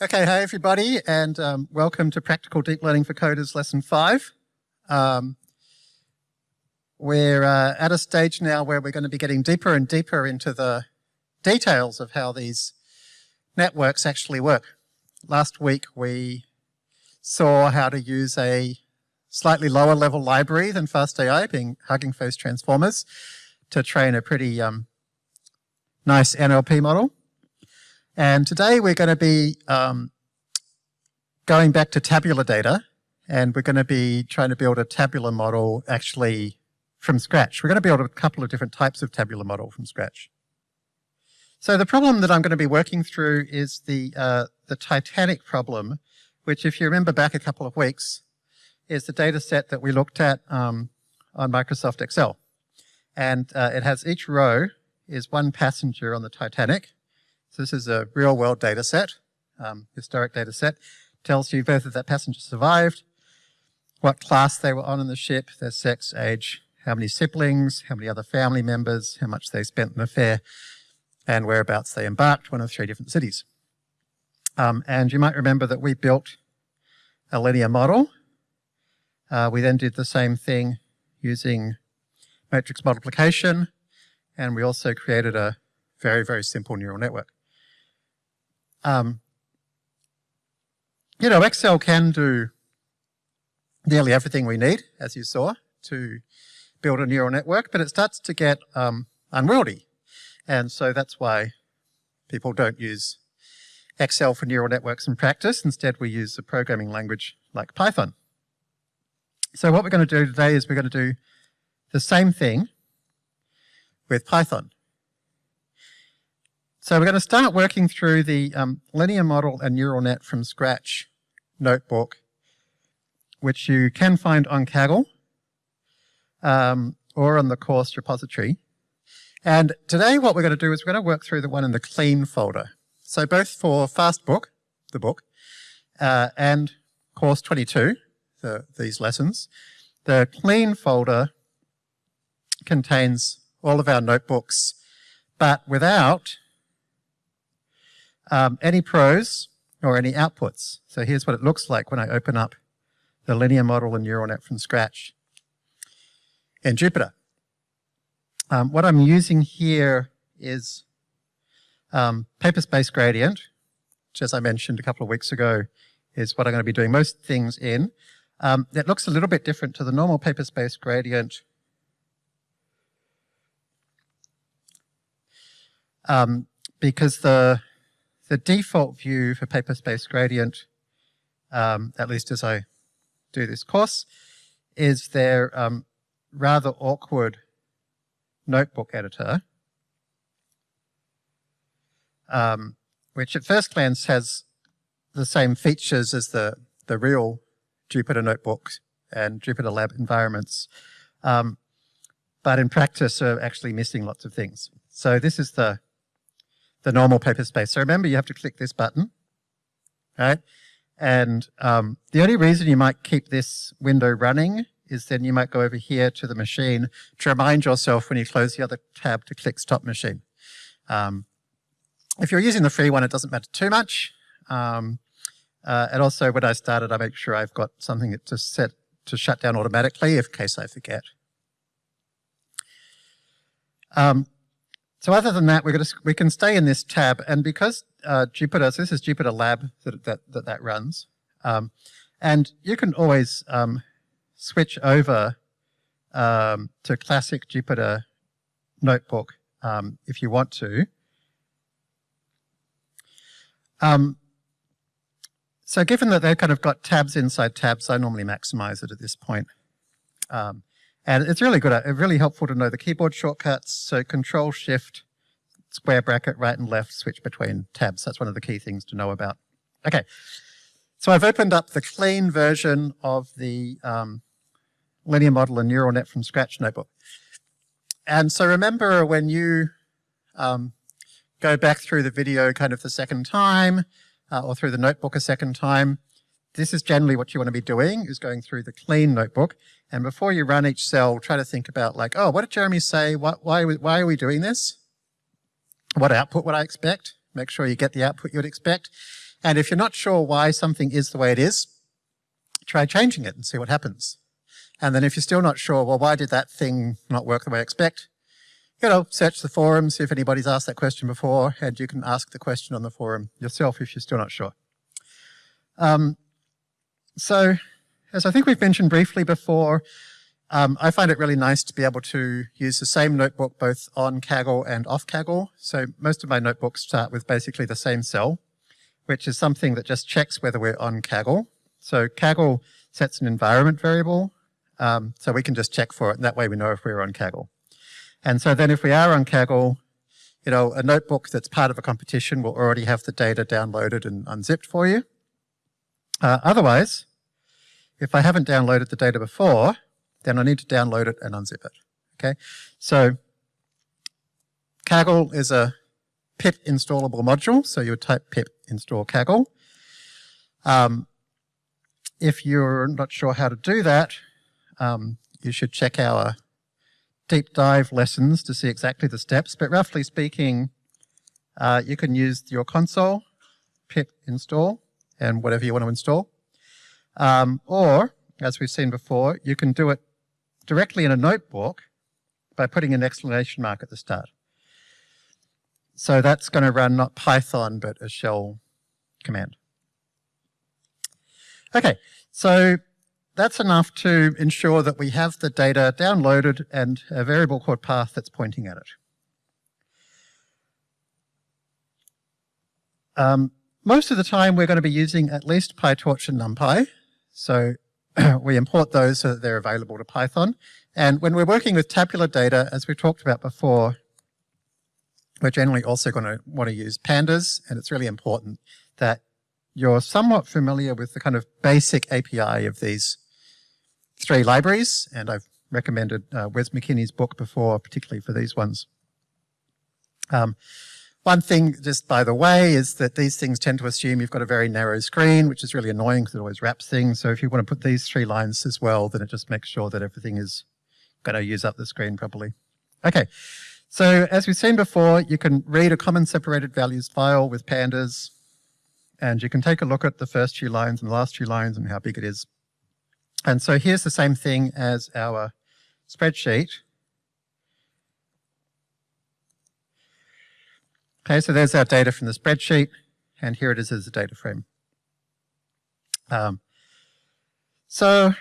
Okay, hey everybody, and um, welcome to Practical Deep Learning for Coders Lesson 5. Um, we're uh, at a stage now where we're going to be getting deeper and deeper into the details of how these networks actually work. Last week we saw how to use a slightly lower level library than FastAI, being Hugging Face Transformers, to train a pretty um, nice NLP model. And today we're going to be um, going back to tabular data and we're going to be trying to build a tabular model actually from scratch. We're going to build a couple of different types of tabular model from scratch. So the problem that I'm going to be working through is the, uh, the Titanic problem, which if you remember back a couple of weeks, is the data set that we looked at um, on Microsoft Excel. And uh, it has each row is one passenger on the Titanic, this is a real world data set, um, historic data set. Tells you whether that passenger survived, what class they were on in the ship, their sex, age, how many siblings, how many other family members, how much they spent in the fare, and whereabouts they embarked, one of three different cities. Um, and you might remember that we built a linear model. Uh, we then did the same thing using matrix multiplication, and we also created a very, very simple neural network. Um, you know, Excel can do nearly everything we need, as you saw, to build a neural network, but it starts to get um, unwieldy. And so that's why people don't use Excel for neural networks in practice. Instead, we use a programming language like Python. So what we're going to do today is we're going to do the same thing with Python. So we're going to start working through the um, linear model and neural net from scratch notebook, which you can find on Kaggle um, or on the course repository. And today what we're going to do is we're going to work through the one in the clean folder. So both for Fastbook, the book, uh, and course 22, the, these lessons, the clean folder contains all of our notebooks, but without um, any prose or any outputs. So here's what it looks like when I open up the linear model and neural net from scratch in Jupyter. Um, what I'm using here is um, Paperspace Gradient, which as I mentioned a couple of weeks ago, is what I'm going to be doing most things in. Um, it looks a little bit different to the normal Paperspace Gradient. Um, because the the default view for Paperspace Gradient, um, at least as I do this course, is their um, rather awkward notebook editor, um, which at first glance has the same features as the, the real Jupyter notebooks and Jupyter Lab environments, um, but in practice are actually missing lots of things. So this is the the normal Paperspace. So remember, you have to click this button, right? And um, the only reason you might keep this window running is then you might go over here to the machine to remind yourself when you close the other tab to click stop machine. Um, if you're using the free one, it doesn't matter too much. Um, uh, and also when I started, I make sure I've got something to set to shut down automatically in case I forget. Um, so other than that, we're going to, we can stay in this tab. And because uh, Jupyter, so this is Jupyter Lab that that, that, that runs. Um, and you can always um, switch over um, to classic Jupyter Notebook um, if you want to. Um, so given that they've kind of got tabs inside tabs, I normally maximize it at this point. Um, and it's really good, it's really helpful to know the keyboard shortcuts. So control shift, square bracket, right and left, switch between tabs. That's one of the key things to know about. Okay, so I've opened up the clean version of the um, linear model and neural net from scratch notebook. And so remember when you um, go back through the video kind of the second time, uh, or through the notebook a second time, this is generally what you want to be doing, is going through the clean notebook. And before you run each cell, try to think about like, oh, what did Jeremy say? What, why, why are we doing this? What output would I expect? Make sure you get the output you would expect. And if you're not sure why something is the way it is, try changing it and see what happens. And then if you're still not sure, well, why did that thing not work the way I expect? You know, search the forum, see if anybody's asked that question before, and you can ask the question on the forum yourself if you're still not sure. Um, so, as I think we've mentioned briefly before, um, I find it really nice to be able to use the same notebook both on Kaggle and off Kaggle. So most of my notebooks start with basically the same cell, which is something that just checks whether we're on Kaggle. So Kaggle sets an environment variable, um, so we can just check for it, and that way we know if we're on Kaggle. And so then if we are on Kaggle, you know, a notebook that's part of a competition will already have the data downloaded and unzipped for you. Uh, otherwise, if I haven't downloaded the data before, then I need to download it and unzip it. Okay, so Kaggle is a pip installable module, so you would type pip install Kaggle. Um, if you're not sure how to do that, um, you should check our deep dive lessons to see exactly the steps. But roughly speaking, uh, you can use your console, pip install, and whatever you want to install. Um, or, as we've seen before, you can do it directly in a notebook by putting an exclamation mark at the start. So that's going to run not Python, but a shell command. Okay, so that's enough to ensure that we have the data downloaded and a variable called path that's pointing at it. Um, most of the time we're going to be using at least PyTorch and NumPy. So we import those so that they're available to Python. And when we're working with tabular data, as we talked about before, we're generally also going to want to use pandas, and it's really important that you're somewhat familiar with the kind of basic API of these three libraries, and I've recommended uh, Wes McKinney's book before, particularly for these ones. Um, one thing, just by the way, is that these things tend to assume you've got a very narrow screen, which is really annoying because it always wraps things. So if you want to put these three lines as well, then it just makes sure that everything is going to use up the screen properly. Okay, so as we've seen before, you can read a common separated values file with pandas, and you can take a look at the first few lines and the last few lines and how big it is. And so here's the same thing as our spreadsheet. Okay, so there's our data from the spreadsheet, and here it is as a data frame. Um, so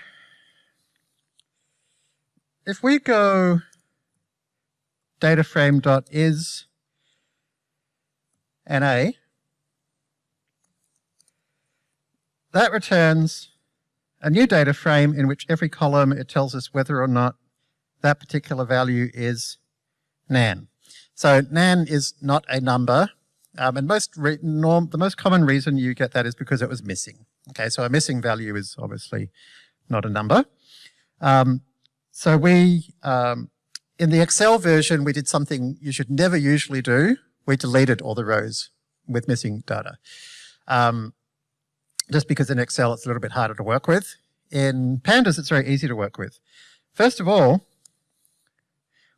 if we go dataframe.is NA, that returns a new data frame in which every column it tells us whether or not that particular value is nan. So nan is not a number, um, and most norm, the most common reason you get that is because it was missing. Okay, so a missing value is obviously not a number. Um, so we, um, in the Excel version, we did something you should never usually do. We deleted all the rows with missing data. Um, just because in Excel it's a little bit harder to work with. In Pandas, it's very easy to work with. First of all,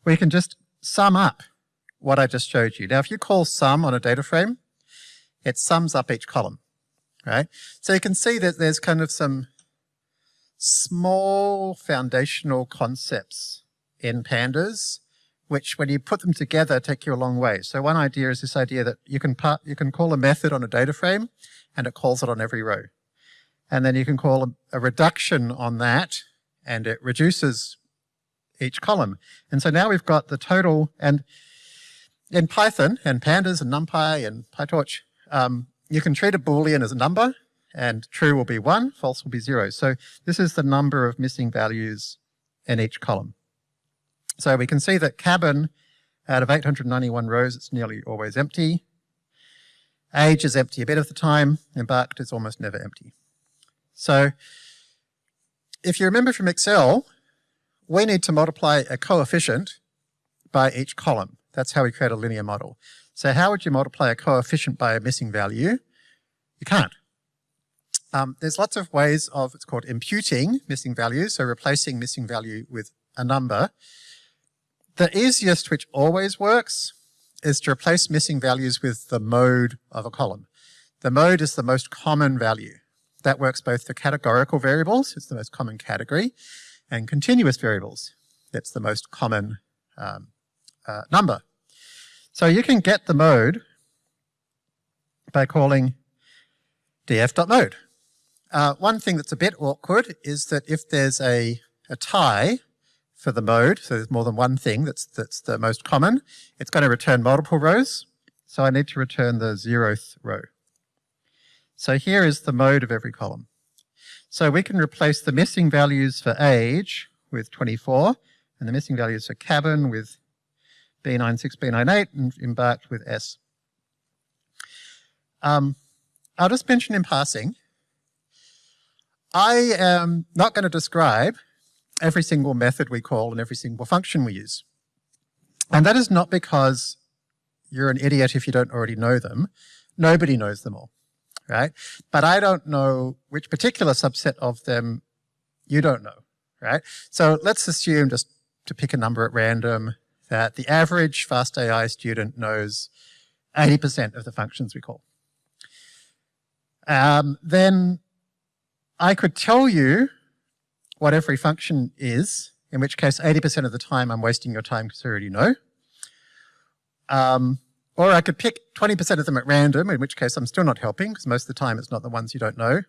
we can just sum up what I just showed you. Now, if you call sum on a data frame, it sums up each column, right? So you can see that there's kind of some small foundational concepts in pandas, which when you put them together take you a long way. So one idea is this idea that you can part, you can call a method on a data frame and it calls it on every row. And then you can call a, a reduction on that and it reduces each column. And so now we've got the total, and in Python and pandas and NumPy and PyTorch, um, you can treat a Boolean as a number and true will be one, false will be zero. So this is the number of missing values in each column. So we can see that cabin, out of 891 rows, it's nearly always empty. Age is empty a bit of the time, embarked is almost never empty. So if you remember from Excel, we need to multiply a coefficient by each column. That's how we create a linear model. So how would you multiply a coefficient by a missing value? You can't. Um, there's lots of ways of, it's called imputing missing values, so replacing missing value with a number. The easiest, which always works, is to replace missing values with the mode of a column. the mode is the most common value. That works both for categorical variables, it's the most common category, and continuous variables, that's the most common um, uh, number. So you can get the mode by calling df.mode. Uh, one thing that's a bit awkward is that if there's a, a tie for the mode, so there's more than one thing that's, that's the most common, it's going to return multiple rows. So I need to return the zeroth row. So here is the mode of every column. So we can replace the missing values for age with 24 and the missing values for cabin with B96, B98 and embarked with S. Um, I'll just mention in passing, I am not going to describe every single method we call and every single function we use. And that is not because you're an idiot if you don't already know them. Nobody knows them all, right? But I don't know which particular subset of them you don't know, right? So let's assume, just to pick a number at random, that the average FastAI student knows 80% of the functions we call. Um, then I could tell you what every function is, in which case 80% of the time I'm wasting your time because you already know. Um, or I could pick 20% of them at random, in which case I'm still not helping because most of the time it's not the ones you don't know.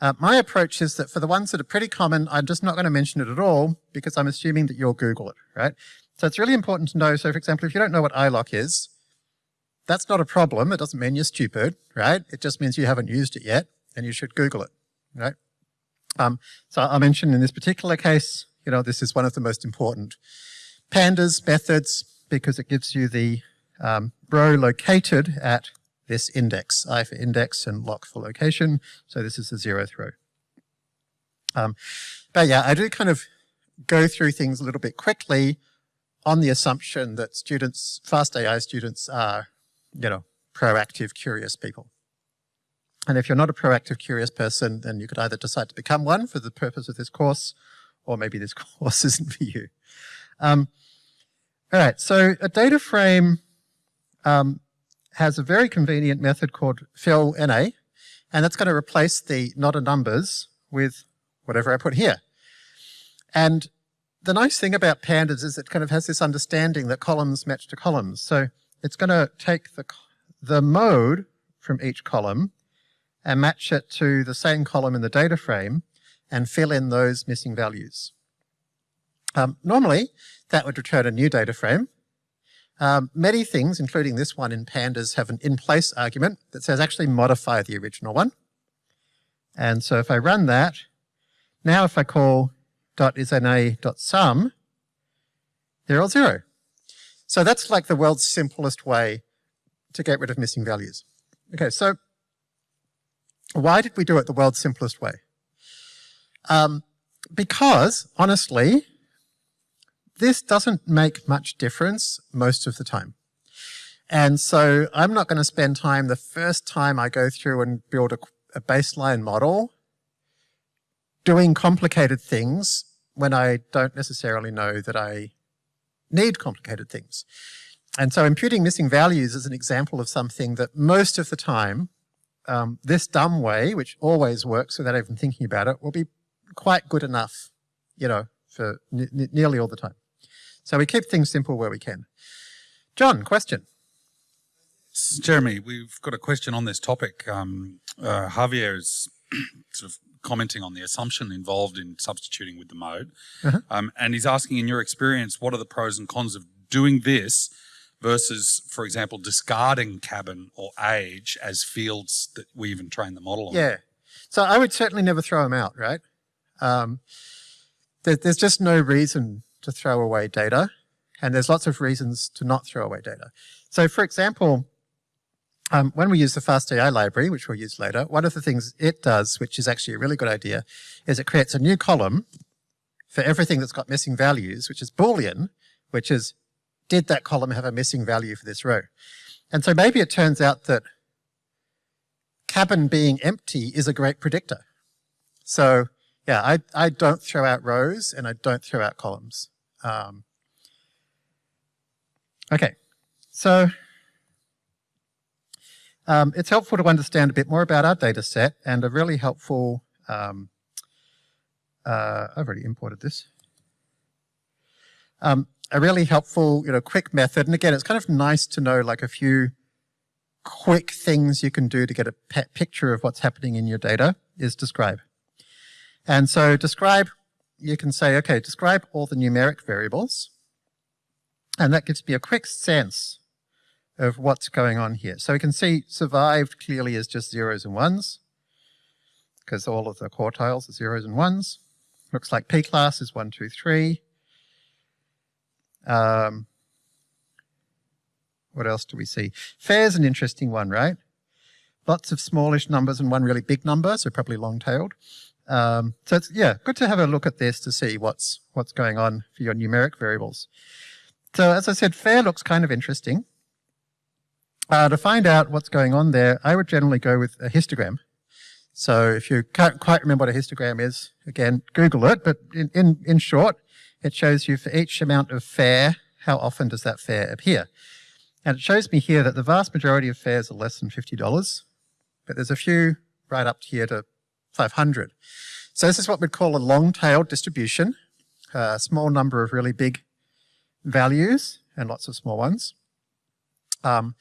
Uh, my approach is that for the ones that are pretty common, I'm just not going to mention it at all because I'm assuming that you'll Google it, right? So it's really important to know. So for example, if you don't know what iloc is, that's not a problem. It doesn't mean you're stupid, right? It just means you haven't used it yet and you should Google it, right? Um, so I mentioned in this particular case, you know, this is one of the most important pandas methods because it gives you the um, row located at this index, i for index and loc for location. So this is the zeroth row. Um, but yeah, I do kind of go through things a little bit quickly on the assumption that students, fast AI students are, you know, proactive, curious people. And if you're not a proactive, curious person, then you could either decide to become one for the purpose of this course, or maybe this course isn't for you. Um, all right, so a data frame um, has a very convenient method called fill NA, and that's going to replace the not a numbers with whatever I put here. And the nice thing about pandas is it kind of has this understanding that columns match to columns. So it's going to take the, the mode from each column and match it to the same column in the data frame and fill in those missing values. Um, normally, that would return a new data frame. Um, many things, including this one in pandas, have an in-place argument that says actually modify the original one. And so if I run that, now if I call .isNA.sum, they're all zero. So that's like the world's simplest way to get rid of missing values. Okay, so why did we do it the world's simplest way? Um, because, honestly, this doesn't make much difference most of the time. And so I'm not going to spend time the first time I go through and build a, a baseline model doing complicated things when I don't necessarily know that I need complicated things. And so imputing missing values is an example of something that most of the time um, this dumb way, which always works without even thinking about it, will be quite good enough, you know, for nearly all the time. So we keep things simple where we can. John, question. Jeremy, we've got a question on this topic. Um, uh, Javier is sort of commenting on the assumption involved in substituting with the mode. Uh -huh. um, and he's asking, in your experience, what are the pros and cons of doing this versus, for example, discarding cabin or age as fields that we even train the model on. Yeah. So I would certainly never throw them out, right? Um, there, there's just no reason to throw away data, and there's lots of reasons to not throw away data. So for example, um, when we use the FastAI library, which we'll use later, one of the things it does, which is actually a really good idea, is it creates a new column for everything that's got missing values, which is Boolean, which is did that column have a missing value for this row? And so maybe it turns out that cabin being empty is a great predictor. So yeah, I, I don't throw out rows and I don't throw out columns. Um, okay, so Um, it's helpful to understand a bit more about our data set and a really helpful, um, uh, I've already imported this. Um, a really helpful, you know, quick method. And again, it's kind of nice to know like a few quick things you can do to get a picture of what's happening in your data is describe. And so describe, you can say, okay, describe all the numeric variables. And that gives me a quick sense of what's going on here. So we can see survived clearly as just zeros and ones because all of the quartiles are zeros and ones. Looks like P class is one, two, three. Um, what else do we see? Fare's an interesting one, right? Lots of smallish numbers and one really big number, so probably long-tailed. Um, so it's, yeah, good to have a look at this to see what's, what's going on for your numeric variables. So as I said, fare looks kind of interesting. Uh, to find out what's going on there, I would generally go with a histogram. So if you can't quite remember what a histogram is, again, Google it, but in, in, in short, it shows you for each amount of fare, how often does that fare appear. And it shows me here that the vast majority of fares are less than $50, but there's a few right up here to 500. So this is what we'd call a long-tailed distribution, a small number of really big values and lots of small ones. Um,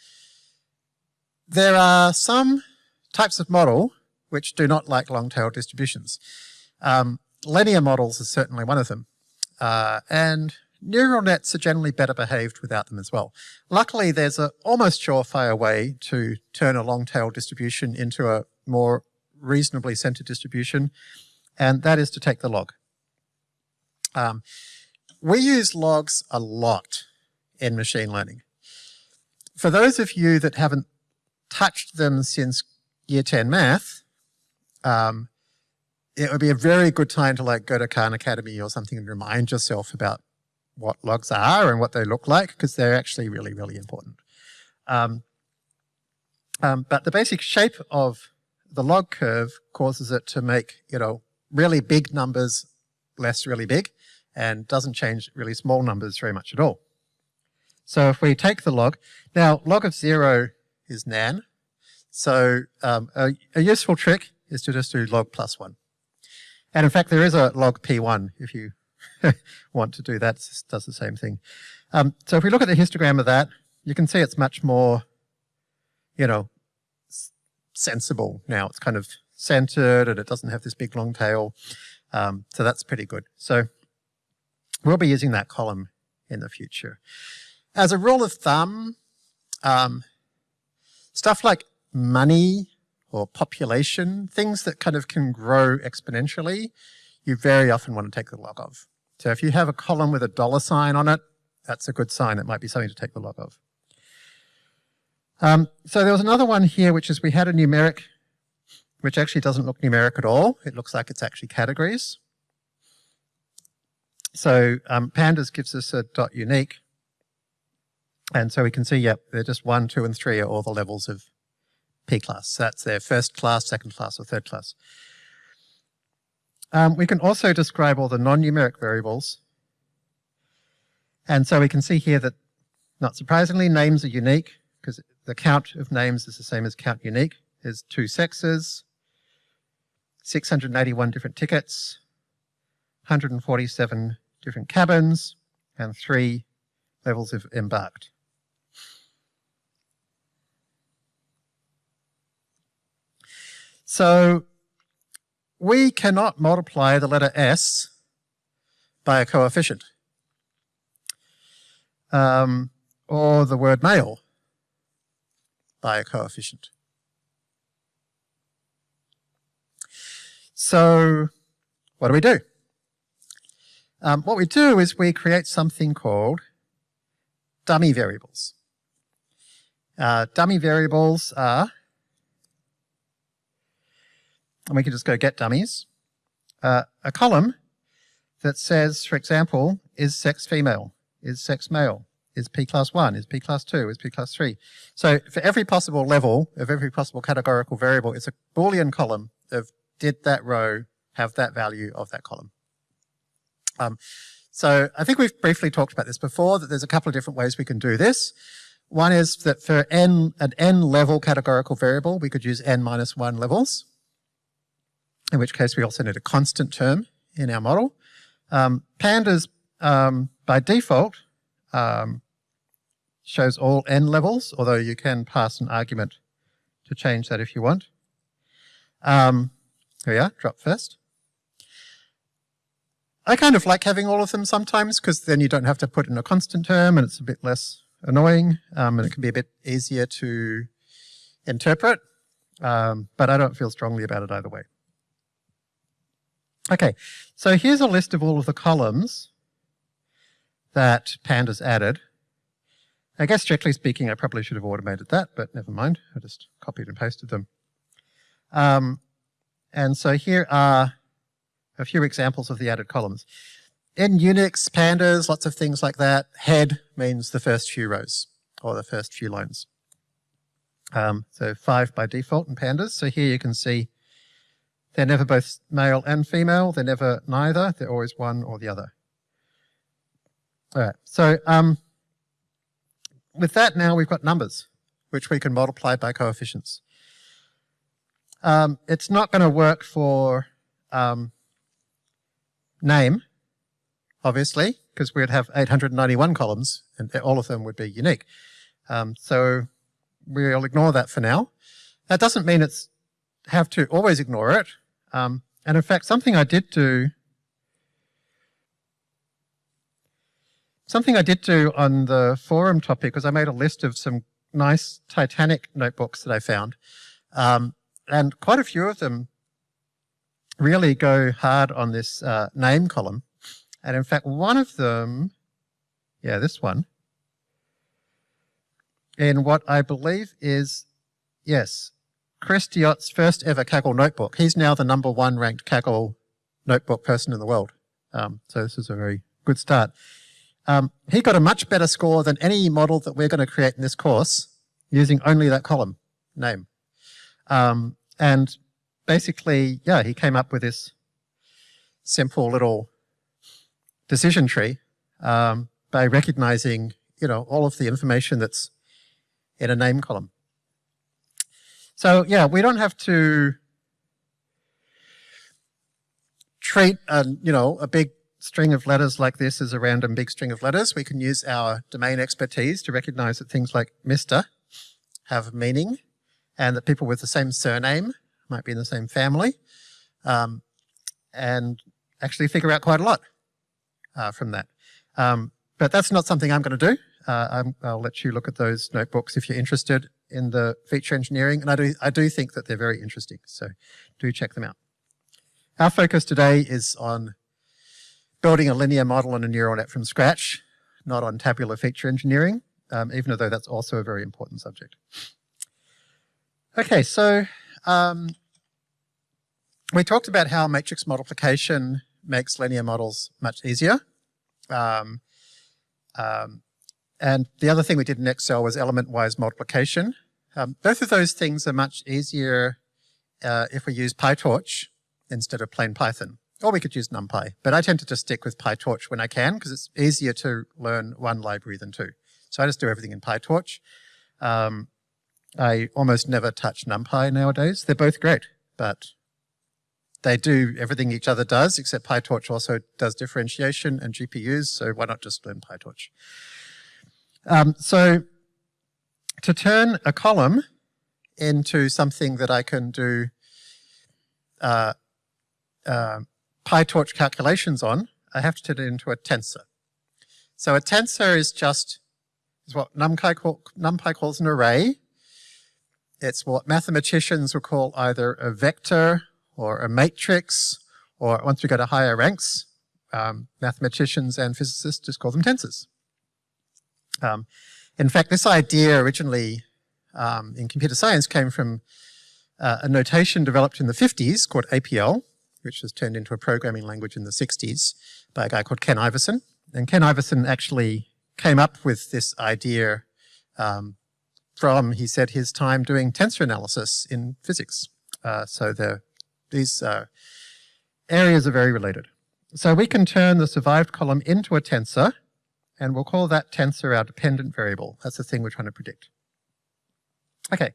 there are some types of model which do not like long-tailed distributions. Um, linear models is certainly one of them. Uh, and neural nets are generally better behaved without them as well. Luckily, there's an almost surefire way to turn a long-tailed distribution into a more reasonably centered distribution, and that is to take the log. Um, we use logs a lot in machine learning. For those of you that haven't touched them since year 10 math, um, it would be a very good time to like go to Khan Academy or something and remind yourself about what logs are and what they look like because they're actually really, really important. Um, um, but the basic shape of the log curve causes it to make, you know, really big numbers less really big and doesn't change really small numbers very much at all. So if we take the log, now log of zero is nan. So um, a, a, useful trick is to just do log plus one. And in fact, there is a log p1 if you want to do that, it does the same thing. Um, so if we look at the histogram of that, you can see it's much more, you know, sensible now. It's kind of centered and it doesn't have this big long tail. Um, so that's pretty good. So we'll be using that column in the future. As a rule of thumb, um, stuff like money or population, things that kind of can grow exponentially, you very often want to take the log of. So if you have a column with a dollar sign on it, that's a good sign. It might be something to take the log of. Um, so there was another one here, which is we had a numeric, which actually doesn't look numeric at all. It looks like it's actually categories. So um, pandas gives us a dot unique. And so we can see, yep, they're just one, two, and three are all the levels of P class. So that's their first class, second class, or third class. Um, we can also describe all the non-numeric variables. And so we can see here that, not surprisingly, names are unique because the count of names is the same as count unique. There's two sexes, 681 different tickets, 147 different cabins, and three levels of embarked. So we cannot multiply the letter S by a coefficient. Um, or the word male by a coefficient. So what do we do? Um, what we do is we create something called dummy variables. Uh, dummy variables are and we can just go get dummies, uh, a column that says, for example, is sex female, is sex male, is P class 1, is P class 2, is P class 3. So for every possible level of every possible categorical variable, it's a Boolean column of did that row have that value of that column. Um, so I think we've briefly talked about this before, that there's a couple of different ways we can do this. One is that for n, an n level categorical variable, we could use n minus 1 levels, in which case we also need a constant term in our model. Um, pandas, um, by default, um, shows all n levels, although you can pass an argument to change that if you want. Um, here we are, drop first. I kind of like having all of them sometimes because then you don't have to put in a constant term and it's a bit less annoying um, and it can be a bit easier to interpret, um, but I don't feel strongly about it either way. Okay, so here's a list of all of the columns that Pandas added. I guess strictly speaking, I probably should have automated that, but never mind. I just copied and pasted them. Um, and so here are a few examples of the added columns. In Unix, pandas, lots of things like that, head means the first few rows or the first few lines. Um, so five by default in pandas. So here you can see they're never both male and female. They're never neither. They're always one or the other. All right. So um, with that now we've got numbers, which we can multiply by coefficients. Um, it's not going to work for um, name, obviously, because we'd have 891 columns and all of them would be unique. Um, so we'll ignore that for now. That doesn't mean it's have to always ignore it. Um, and in fact, something I did do, something I did do on the forum topic was I made a list of some nice Titanic notebooks that I found. Um, and quite a few of them really go hard on this uh, name column. And in fact, one of them, yeah, this one, in what I believe is, yes, Chris Deotte's first ever Kaggle notebook. He's now the number one ranked Kaggle notebook person in the world. Um, so this is a very good start. Um, he got a much better score than any model that we're going to create in this course using only that column name. Um, and basically, yeah, he came up with this simple little decision tree um, by recognizing, you know, all of the information that's in a name column. So yeah, we don't have to treat a, you know, a big string of letters like this as a random big string of letters. We can use our domain expertise to recognize that things like Mr. have meaning and that people with the same surname might be in the same family, um, and actually figure out quite a lot uh, from that. Um, but that's not something I'm going to do. Uh, i will let you look at those notebooks if you're interested in the feature engineering, and I do, I do think that they're very interesting, so do check them out. Our focus today is on building a linear model and a neural net from scratch, not on tabular feature engineering, um, even though that's also a very important subject. Okay, so um, we talked about how matrix multiplication makes linear models much easier. Um, um, and the other thing we did in Excel was element-wise multiplication. Um, both of those things are much easier uh, if we use PyTorch instead of plain Python. Or we could use NumPy, but I tend to just stick with PyTorch when I can because it's easier to learn one library than two. So I just do everything in PyTorch. Um, I almost never touch NumPy nowadays. They're both great, but they do everything each other does, except PyTorch also does differentiation and GPUs, so why not just learn PyTorch? Um, so to turn a column into something that I can do uh, uh, PyTorch calculations on, I have to turn it into a tensor. So a tensor is just is what NumPy, call, NumPy calls an array, it's what mathematicians would call either a vector or a matrix, or once we go to higher ranks, um, mathematicians and physicists just call them tensors. Um, in fact, this idea originally um, in computer science came from uh, a notation developed in the 50s called APL, which was turned into a programming language in the 60s by a guy called Ken Iverson. And Ken Iverson actually came up with this idea um, from, he said, his time doing tensor analysis in physics. Uh, so the, these uh, areas are very related. So we can turn the survived column into a tensor and we'll call that tensor our dependent variable. That's the thing we're trying to predict. Okay,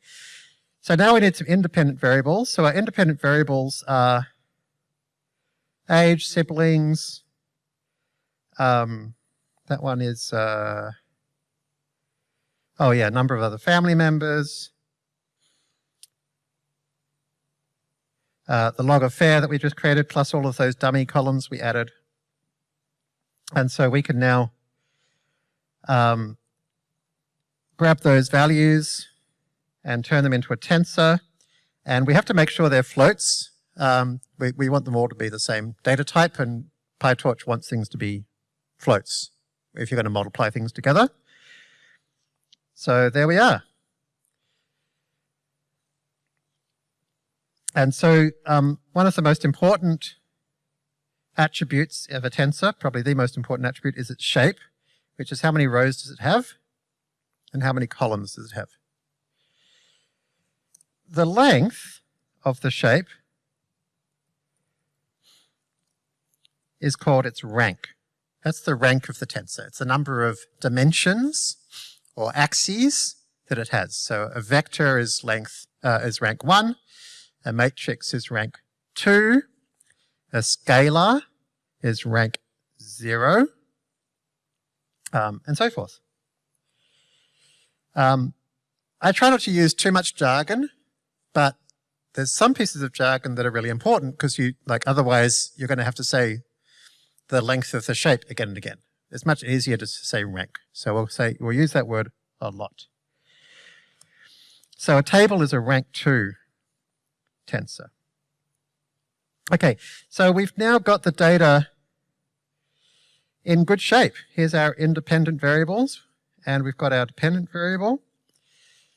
so now we need some independent variables. So our independent variables are age, siblings, um, that one is, uh, oh yeah, number of other family members, uh, the log of fare that we just created, plus all of those dummy columns we added. And so we can now um, grab those values and turn them into a tensor. And we have to make sure they're floats. Um, we, we want them all to be the same data type, and PyTorch wants things to be floats if you're going to multiply things together. So there we are. And so um, one of the most important attributes of a tensor, probably the most important attribute, is its shape, which is how many rows does it have and how many columns does it have. The length of the shape is called its rank. That's the rank of the tensor. It's the number of dimensions or axes that it has. So a vector is length uh, is rank one, a matrix is rank two, a scalar is rank zero, um, and so forth. Um, I try not to use too much jargon, but there's some pieces of jargon that are really important because you like otherwise you're going to have to say the length of the shape again and again. It's much easier to say rank. So we'll say, we'll use that word a lot. So a table is a rank 2 tensor. Okay, so we've now got the data in good shape. Here's our independent variables, and we've got our dependent variable.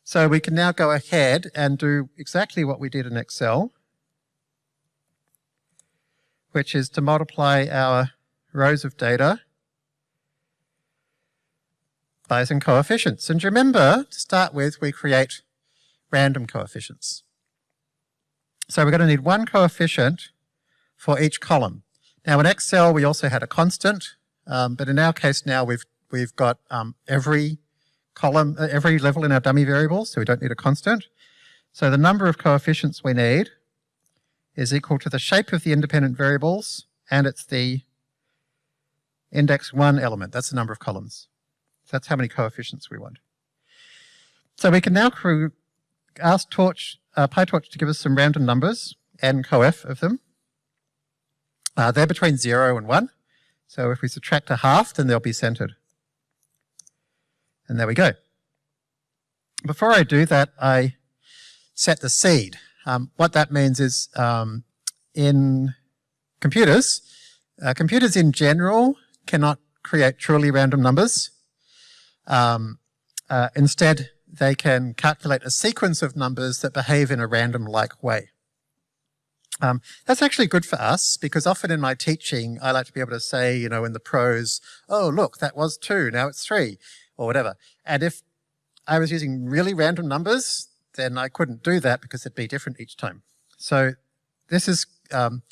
So we can now go ahead and do exactly what we did in Excel, which is to multiply our rows of data by some coefficients. And remember, to start with, we create random coefficients. So we're going to need one coefficient for each column. Now in Excel, we also had a constant, um, but in our case now we've, we've got um, every column, uh, every level in our dummy variables, so we don't need a constant. So the number of coefficients we need is equal to the shape of the independent variables, and it's the index one element. That's the number of columns. So that's how many coefficients we want. So we can now ask Torch, uh, PyTorch to give us some random numbers, n coef of them. Uh, they're between zero and one. So if we subtract a half, then they'll be centered. And there we go. Before I do that, I set the seed. Um, what that means is um, in computers, uh, computers in general cannot create truly random numbers. Um, uh, instead, they can calculate a sequence of numbers that behave in a random-like way. Um, that's actually good for us because often in my teaching, I like to be able to say, you know, in the prose, oh, look, that was two, now it's three, or whatever. And if I was using really random numbers, then I couldn't do that because it'd be different each time. So this is um,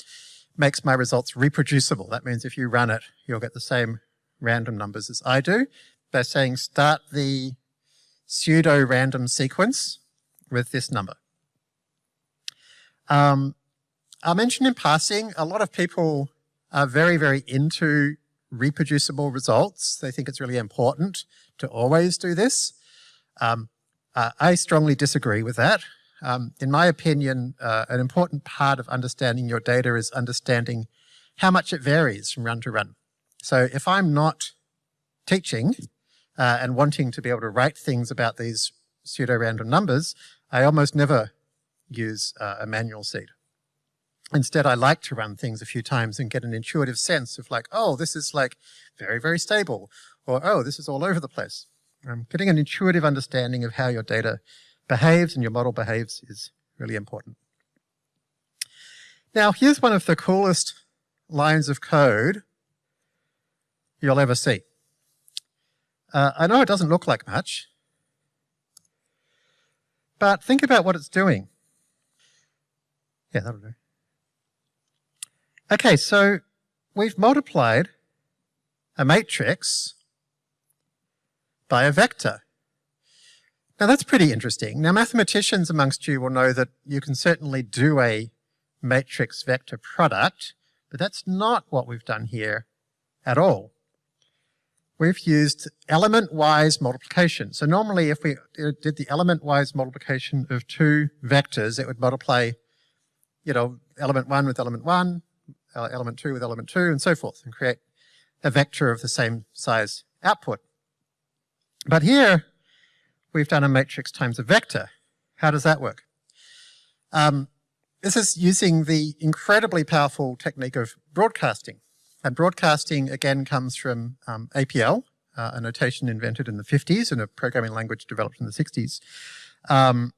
makes my results reproducible. That means if you run it, you'll get the same random numbers as I do by saying start the pseudo-random sequence with this number. Um, I'll mention in passing, a lot of people are very, very into reproducible results. They think it's really important to always do this. Um, uh, I strongly disagree with that. Um, in my opinion, uh, an important part of understanding your data is understanding how much it varies from run to run. So if I'm not teaching uh, and wanting to be able to write things about these pseudo-random numbers, I almost never use uh, a manual seed. Instead, I like to run things a few times and get an intuitive sense of like, oh, this is like very, very stable, or oh, this is all over the place. Um, getting an intuitive understanding of how your data behaves and your model behaves is really important. Now, here's one of the coolest lines of code you'll ever see. Uh, I know it doesn't look like much, but think about what it's doing. Yeah, that'll do. Okay, so we've multiplied a matrix by a vector. Now that's pretty interesting. Now mathematicians amongst you will know that you can certainly do a matrix vector product, but that's not what we've done here at all. We've used element-wise multiplication. So normally if we did the element-wise multiplication of two vectors, it would multiply, you know, element one with element one, uh, element two with element two, and so forth, and create a vector of the same size output. But here, we've done a matrix times a vector. How does that work? Um, this is using the incredibly powerful technique of broadcasting. And broadcasting, again, comes from um, APL, uh, a notation invented in the 50s and a programming language developed in the 60s. Um,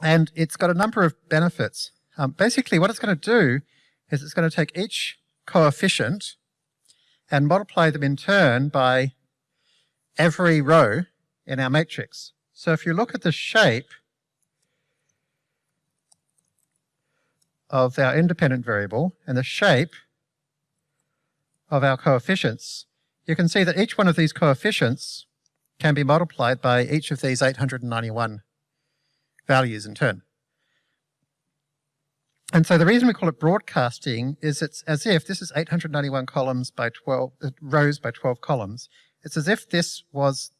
and it's got a number of benefits. Um, basically, what it's going to do is it's going to take each coefficient and multiply them in turn by every row in our matrix. So if you look at the shape of our independent variable and the shape of our coefficients, you can see that each one of these coefficients can be multiplied by each of these 891 values in turn. And so the reason we call it broadcasting is it's as if this is 891 columns by 12 uh, rows by 12 columns. It's as if this was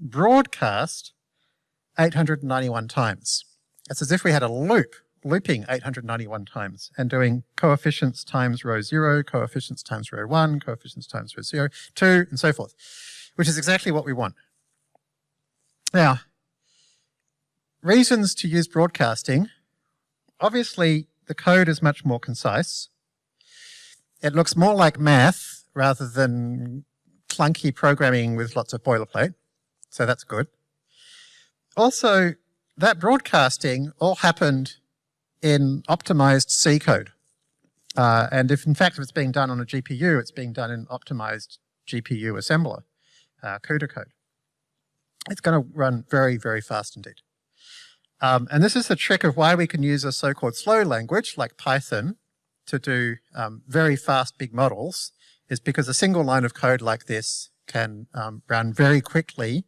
broadcast 891 times. It's as if we had a loop looping 891 times and doing coefficients times row 0, coefficients times row 1, coefficients times row 0, 2, and so forth, which is exactly what we want. Now, reasons to use broadcasting. Obviously, the code is much more concise. It looks more like math rather than clunky programming with lots of boilerplate. So that's good. Also, that broadcasting all happened in optimized C code. Uh, and if in fact if it's being done on a GPU, it's being done in optimized GPU assembler, uh, CUDA code. It's going to run very, very fast indeed. Um, and this is the trick of why we can use a so-called slow language like Python to do um, very fast big models is because a single line of code like this can um, run very quickly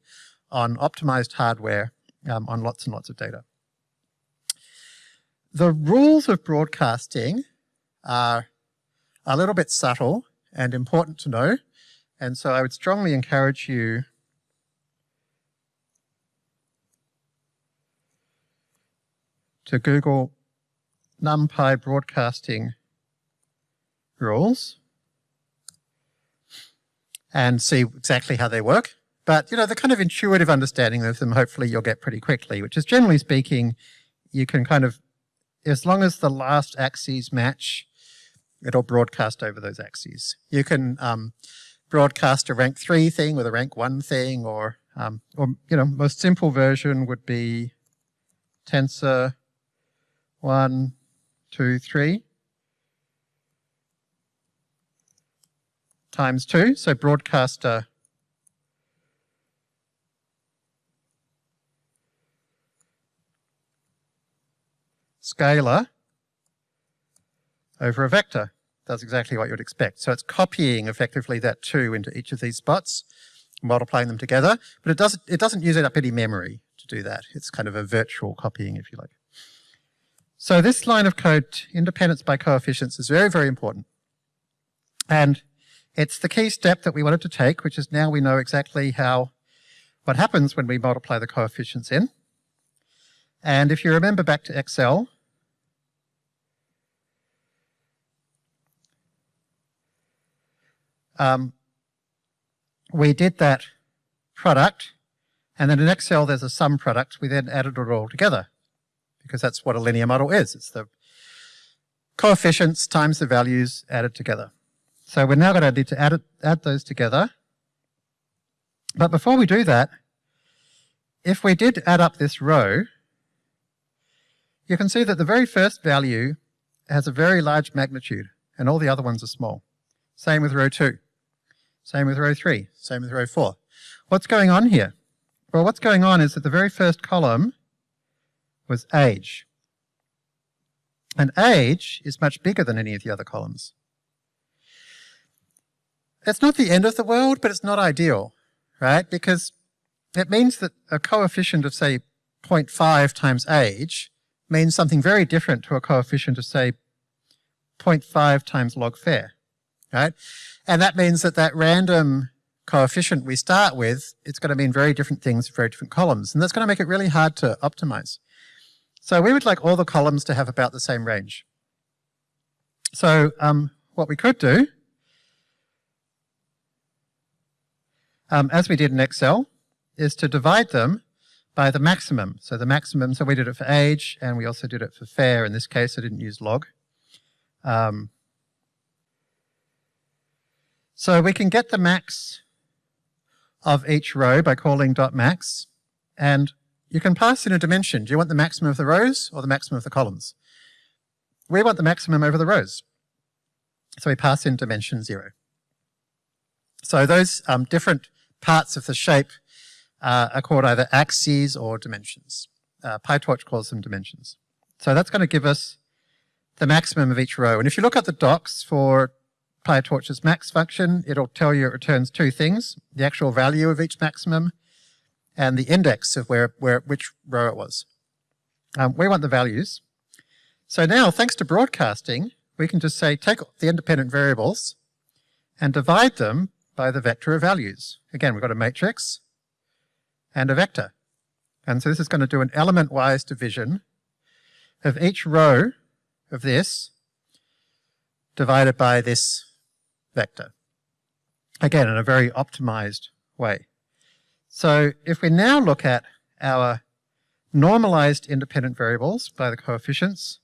on optimized hardware um, on lots and lots of data. The rules of broadcasting are a little bit subtle and important to know. And so I would strongly encourage you to Google NumPy broadcasting rules and see exactly how they work. But, you know, the kind of intuitive understanding of them, hopefully you'll get pretty quickly, which is generally speaking, you can kind of, as long as the last axes match, it'll broadcast over those axes. You can um, broadcast a rank three thing with a rank one thing, or, um, or, you know, most simple version would be tensor one, two, three. Times two, so broadcaster scalar over a vector. That's exactly what you'd expect. So it's copying effectively that 2 into each of these spots, multiplying them together, but it doesn't, it doesn't use up any memory to do that. It's kind of a virtual copying, if you like. So this line of code, independence by coefficients, is very, very important. And it's the key step that we wanted to take, which is now we know exactly how, what happens when we multiply the coefficients in. And if you remember back to Excel, um, we did that product, and then in Excel there's a sum product. We then added it all together because that's what a linear model is. It's the coefficients times the values added together. So we're now going to need to add, it, add those together. But before we do that, if we did add up this row, you can see that the very first value has a very large magnitude and all the other ones are small. Same with row 2. Same with row 3. Same with row 4. What's going on here? Well, what's going on is that the very first column was age. And age is much bigger than any of the other columns. It's not the end of the world, but it's not ideal, right? Because it means that a coefficient of say 0.5 times age means something very different to a coefficient of say 0.5 times log fare, right? And that means that that random coefficient we start with, it's going to mean very different things for very different columns. And that's going to make it really hard to optimize. So we would like all the columns to have about the same range. So um, what we could do, um, as we did in Excel, is to divide them by the maximum. So the maximum, so we did it for age, and we also did it for fare. In this case, I didn't use log. Um, so we can get the max of each row by calling dot max, and you can pass in a dimension. Do you want the maximum of the rows or the maximum of the columns? We want the maximum over the rows. So we pass in dimension zero. So those um, different parts of the shape uh, are called either axes or dimensions. Uh, PyTorch calls them dimensions. So that's going to give us the maximum of each row. And if you look at the docs for PyTorch's max function, it'll tell you it returns two things, the actual value of each maximum and the index of where, where which row it was. Um, we want the values. So now, thanks to broadcasting, we can just say take the independent variables and divide them by the vector of values. Again, we've got a matrix and a vector. And so this is going to do an element-wise division of each row of this divided by this vector. Again, in a very optimized way. So if we now look at our normalized independent variables by the coefficients,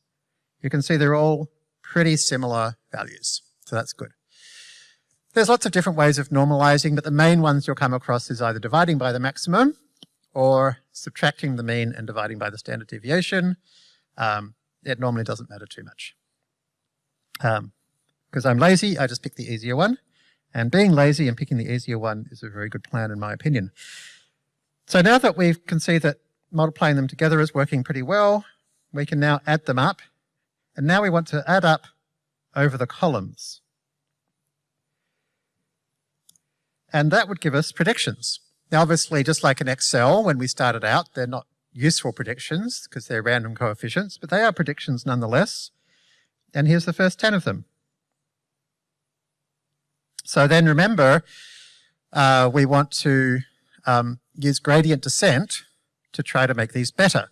you can see they're all pretty similar values. So that's good. There's lots of different ways of normalizing, but the main ones you'll come across is either dividing by the maximum or subtracting the mean and dividing by the standard deviation. Um, it normally doesn't matter too much. Because um, I'm lazy, I just pick the easier one. And being lazy and picking the easier one is a very good plan in my opinion. So now that we can see that multiplying them together is working pretty well, we can now add them up. And now we want to add up over the columns. And that would give us predictions. Now, obviously, just like in Excel, when we started out, they're not useful predictions because they're random coefficients, but they are predictions nonetheless. And here's the first 10 of them. So then remember, uh, we want to um, use gradient descent to try to make these better.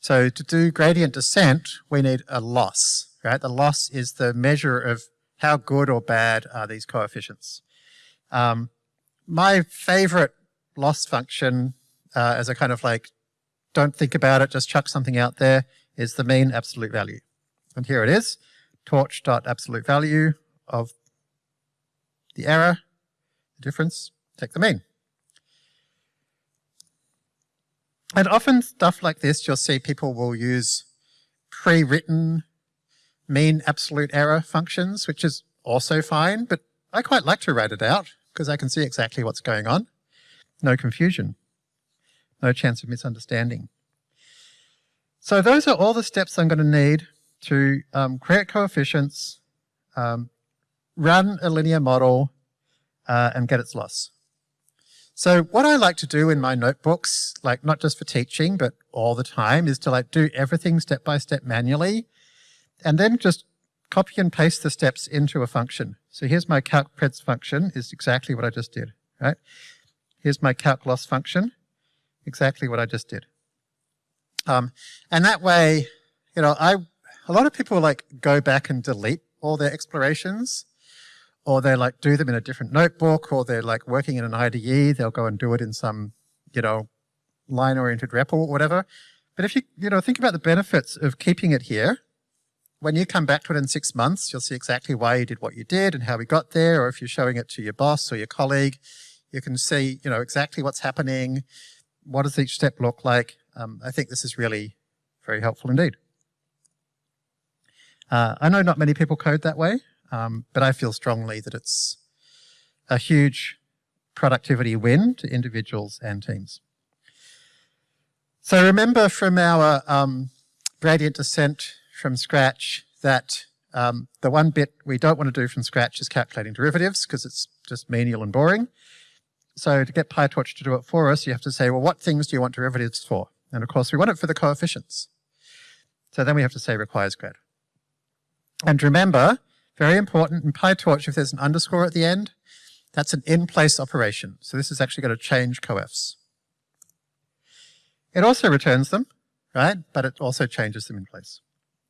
So to do gradient descent, we need a loss, right? The loss is the measure of how good or bad are these coefficients. Um, my favorite loss function uh, as a kind of like, don't think about it, just chuck something out there, is the mean absolute value. And here it is, torch dot absolute value of the error, the difference, take the mean. And often stuff like this, you'll see people will use pre-written mean absolute error functions, which is also fine, but I quite like to write it out because I can see exactly what's going on. No confusion. No chance of misunderstanding. So those are all the steps I'm going to need to um, create coefficients, um, run a linear model, uh, and get its loss. So what I like to do in my notebooks, like not just for teaching, but all the time, is to like do everything step by step manually, and then just copy and paste the steps into a function. So here's my calc_preds function, is exactly what I just did, right? Here's my calc loss function, exactly what I just did. Um, and that way, you know, I, a lot of people like go back and delete all their explorations, or they like do them in a different notebook, or they're like working in an IDE, they'll go and do it in some, you know, line-oriented REPL or whatever. But if you, you know, think about the benefits of keeping it here, when you come back to it in six months, you'll see exactly why you did what you did and how we got there, or if you're showing it to your boss or your colleague, you can see, you know, exactly what's happening, what does each step look like. Um, I think this is really very helpful indeed. Uh, I know not many people code that way, um, but I feel strongly that it's a huge productivity win to individuals and teams. So remember from our um, gradient descent from scratch that um, the one bit we don't want to do from scratch is calculating derivatives because it's just menial and boring. so to get PyTorch to do it for us, you have to say, well, what things do you want derivatives for? And of course, we want it for the coefficients. So then we have to say requires grad. And remember, very important in PyTorch, if there's an underscore at the end, that's an in-place operation. So this is actually going to change coefs. It also returns them, right? But it also changes them in place.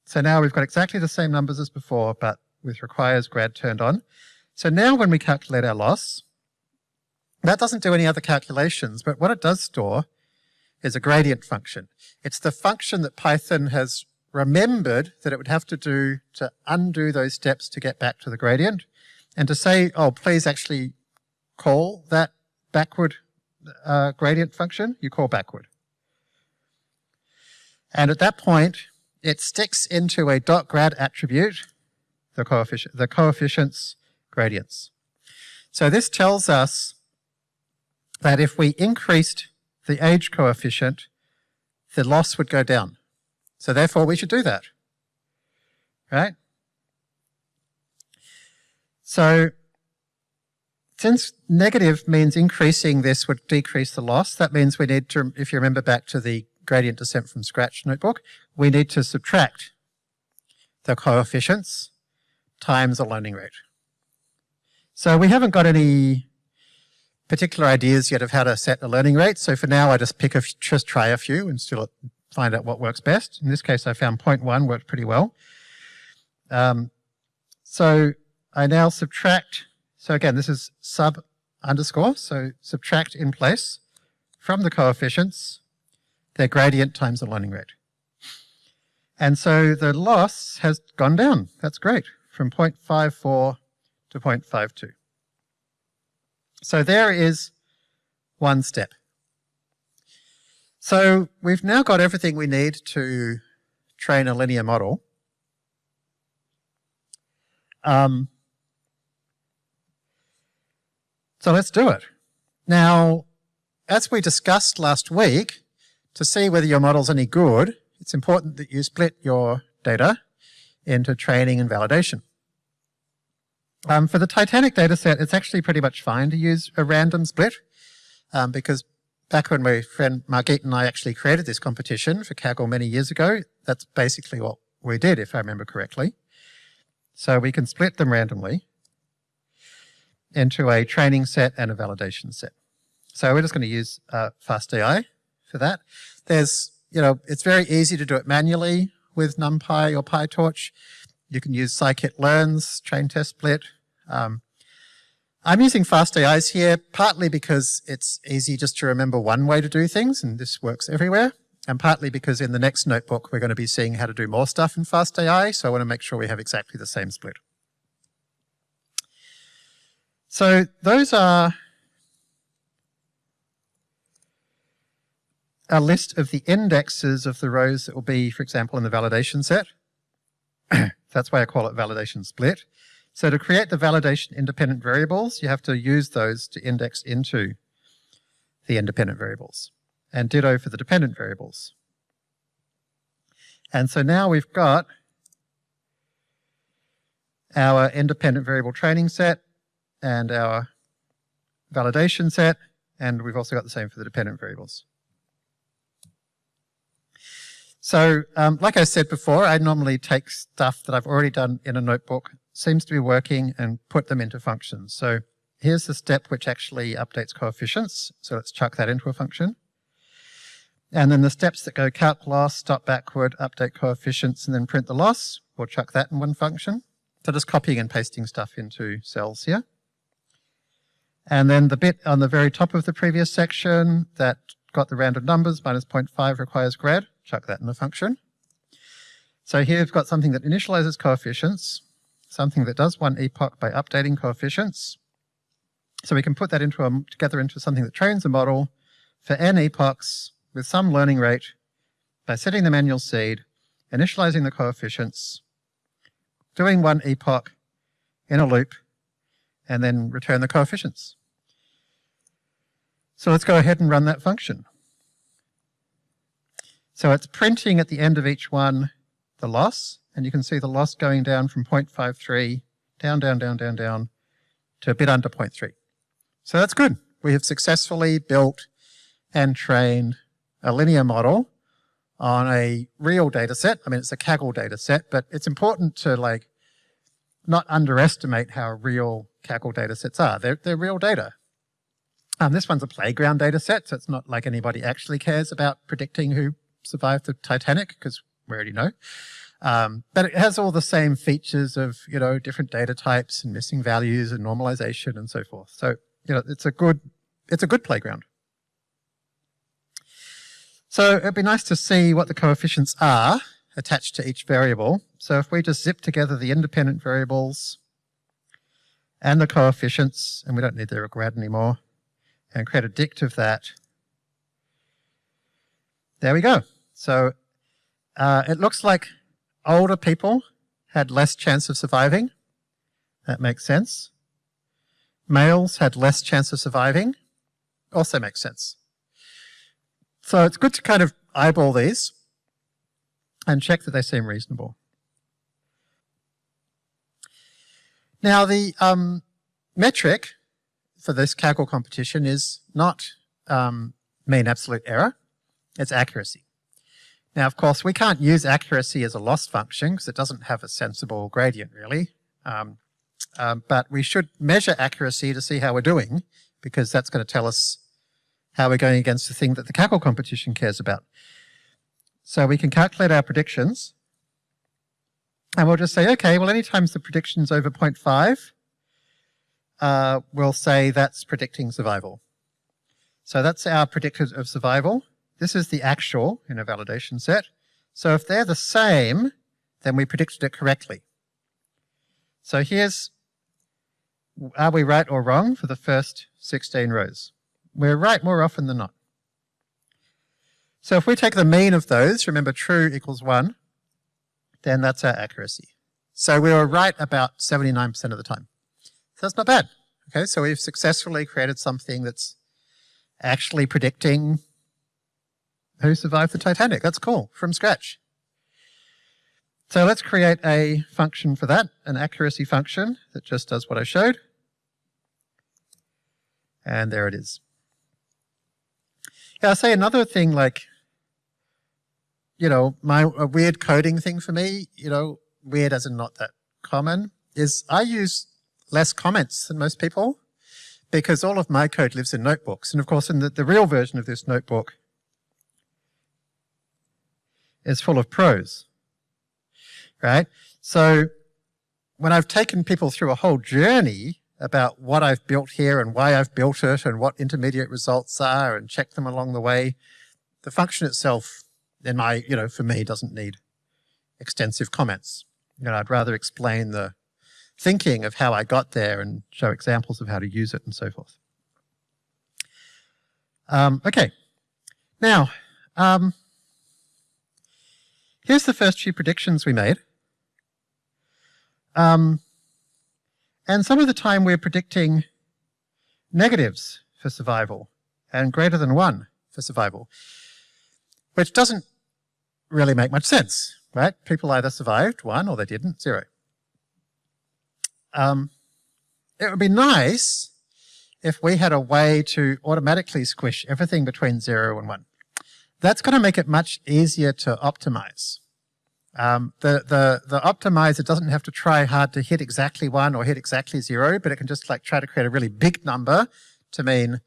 So now we've got exactly the same numbers as before, but with requires grad turned on. So now when we calculate our loss, that doesn't do any other calculations, but what it does store is a gradient function. It's the function that Python has remembered that it would have to do to undo those steps to get back to the gradient and to say, oh, please actually call that backward uh, gradient function, you call backward. And at that point, it sticks into a dot grad attribute, the, coefficient, the coefficients gradients. So this tells us that if we increased the age coefficient, the loss would go down. So therefore we should do that, right? So since negative means increasing this would decrease the loss, that means we need to, if you remember back to the gradient descent from scratch notebook, we need to subtract the coefficients times the learning rate. So we haven't got any particular ideas yet of how to set a learning rate. So for now, I just pick a, just try a few and still find out what works best. In this case, I found 0.1 worked pretty well. Um, so I now subtract, so again, this is sub underscore, so subtract in place from the coefficients their gradient times the learning rate. And so the loss has gone down. That's great, from 0.54 to 0.52. So there is one step. So we've now got everything we need to train a linear model. Um, so let's do it. Now, as we discussed last week, to see whether your model's any good, it's important that you split your data into training and validation. Um, for the Titanic dataset, it's actually pretty much fine to use a random split um, because back when my friend Margit and I actually created this competition for Kaggle many years ago, that's basically what we did, if I remember correctly. So we can split them randomly into a training set and a validation set. So we're just going to use uh, FastAI for that. There's, you know, it's very easy to do it manually with NumPy or PyTorch. You can use scikit-learn's train test split. Um, I'm using FastAIs here partly because it's easy just to remember one way to do things and this works everywhere. And partly because in the next notebook, we're going to be seeing how to do more stuff in FastAI. So I want to make sure we have exactly the same split. So those are a list of the indexes of the rows that will be, for example, in the validation set. That's why I call it validation split. So to create the validation independent variables, you have to use those to index into the independent variables. And ditto for the dependent variables. And so now we've got our independent variable training set and our validation set, and we've also got the same for the dependent variables. So um, like I said before, I normally take stuff that I've already done in a notebook, seems to be working, and put them into functions. So here's the step which actually updates coefficients. So let's chuck that into a function. And then the steps that go calc loss, stop backward, update coefficients, and then print the loss, we'll chuck that in one function. So just copying and pasting stuff into cells here. And then the bit on the very top of the previous section that got the random numbers, minus 0.5 requires grad chuck that in the function. So here we've got something that initializes coefficients, something that does one epoch by updating coefficients. So we can put that into a, together into something that trains a model for n epochs with some learning rate by setting the manual seed, initializing the coefficients, doing one epoch in a loop, and then return the coefficients. So let's go ahead and run that function. So it's printing at the end of each one the loss, and you can see the loss going down from 0.53 down, down, down, down, down to a bit under 0.3. So that's good. we have successfully built and trained a linear model on a real data set. I mean, it's a Kaggle data set, but it's important to like not underestimate how real Kaggle data sets are. They're, they're real data. Um, this one's a playground data set, so it's not like anybody actually cares about predicting who survived the Titanic, because we already know. Um, but it has all the same features of, you know, different data types and missing values and normalization and so forth. So, you know, it's a good, it's a good playground. So it'd be nice to see what the coefficients are attached to each variable. So if we just zip together the independent variables and the coefficients, and we don't need the grad anymore, and create a dict of that, there we go. So uh, it looks like older people had less chance of surviving. That makes sense. Males had less chance of surviving. Also makes sense. So it's good to kind of eyeball these and check that they seem reasonable. Now the um, metric for this Kaggle competition is not um, mean absolute error, it's accuracy. Now, of course, we can't use accuracy as a loss function because it doesn't have a sensible gradient, really. Um, um, but we should measure accuracy to see how we're doing because that's going to tell us how we're going against the thing that the Kaggle competition cares about. So we can calculate our predictions and we'll just say, okay, well, anytime the prediction's over 0.5, uh, we'll say that's predicting survival. So that's our predictor of survival. This is the actual in a validation set. So if they're the same, then we predicted it correctly. So here's, are we right or wrong for the first 16 rows? We're right more often than not. So if we take the mean of those, remember true equals 1, then that's our accuracy. So we were right about 79% of the time. So that's not bad. Okay, so we've successfully created something that's actually predicting who survived the Titanic. That's cool, from scratch. So let's create a function for that, an accuracy function that just does what I showed. And there it is. Yeah, I'll say another thing like, you know, my a weird coding thing for me, you know, weird as in not that common, is I use less comments than most people because all of my code lives in notebooks. And of course, in the, the real version of this notebook, is full of prose, right? So when I've taken people through a whole journey about what I've built here and why I've built it and what intermediate results are and check them along the way, the function itself, in my, you know, for me, doesn't need extensive comments. You know, I'd rather explain the thinking of how I got there and show examples of how to use it and so forth. Um, okay. Now, um, Here's the first few predictions we made. Um, and some of the time we're predicting negatives for survival and greater than one for survival, which doesn't really make much sense, right? People either survived one or they didn't, zero. Um, it would be nice if we had a way to automatically squish everything between zero and one. That's going to make it much easier to optimize. Um, the, the, the optimizer doesn't have to try hard to hit exactly one or hit exactly zero, but it can just like try to create a really big number to mean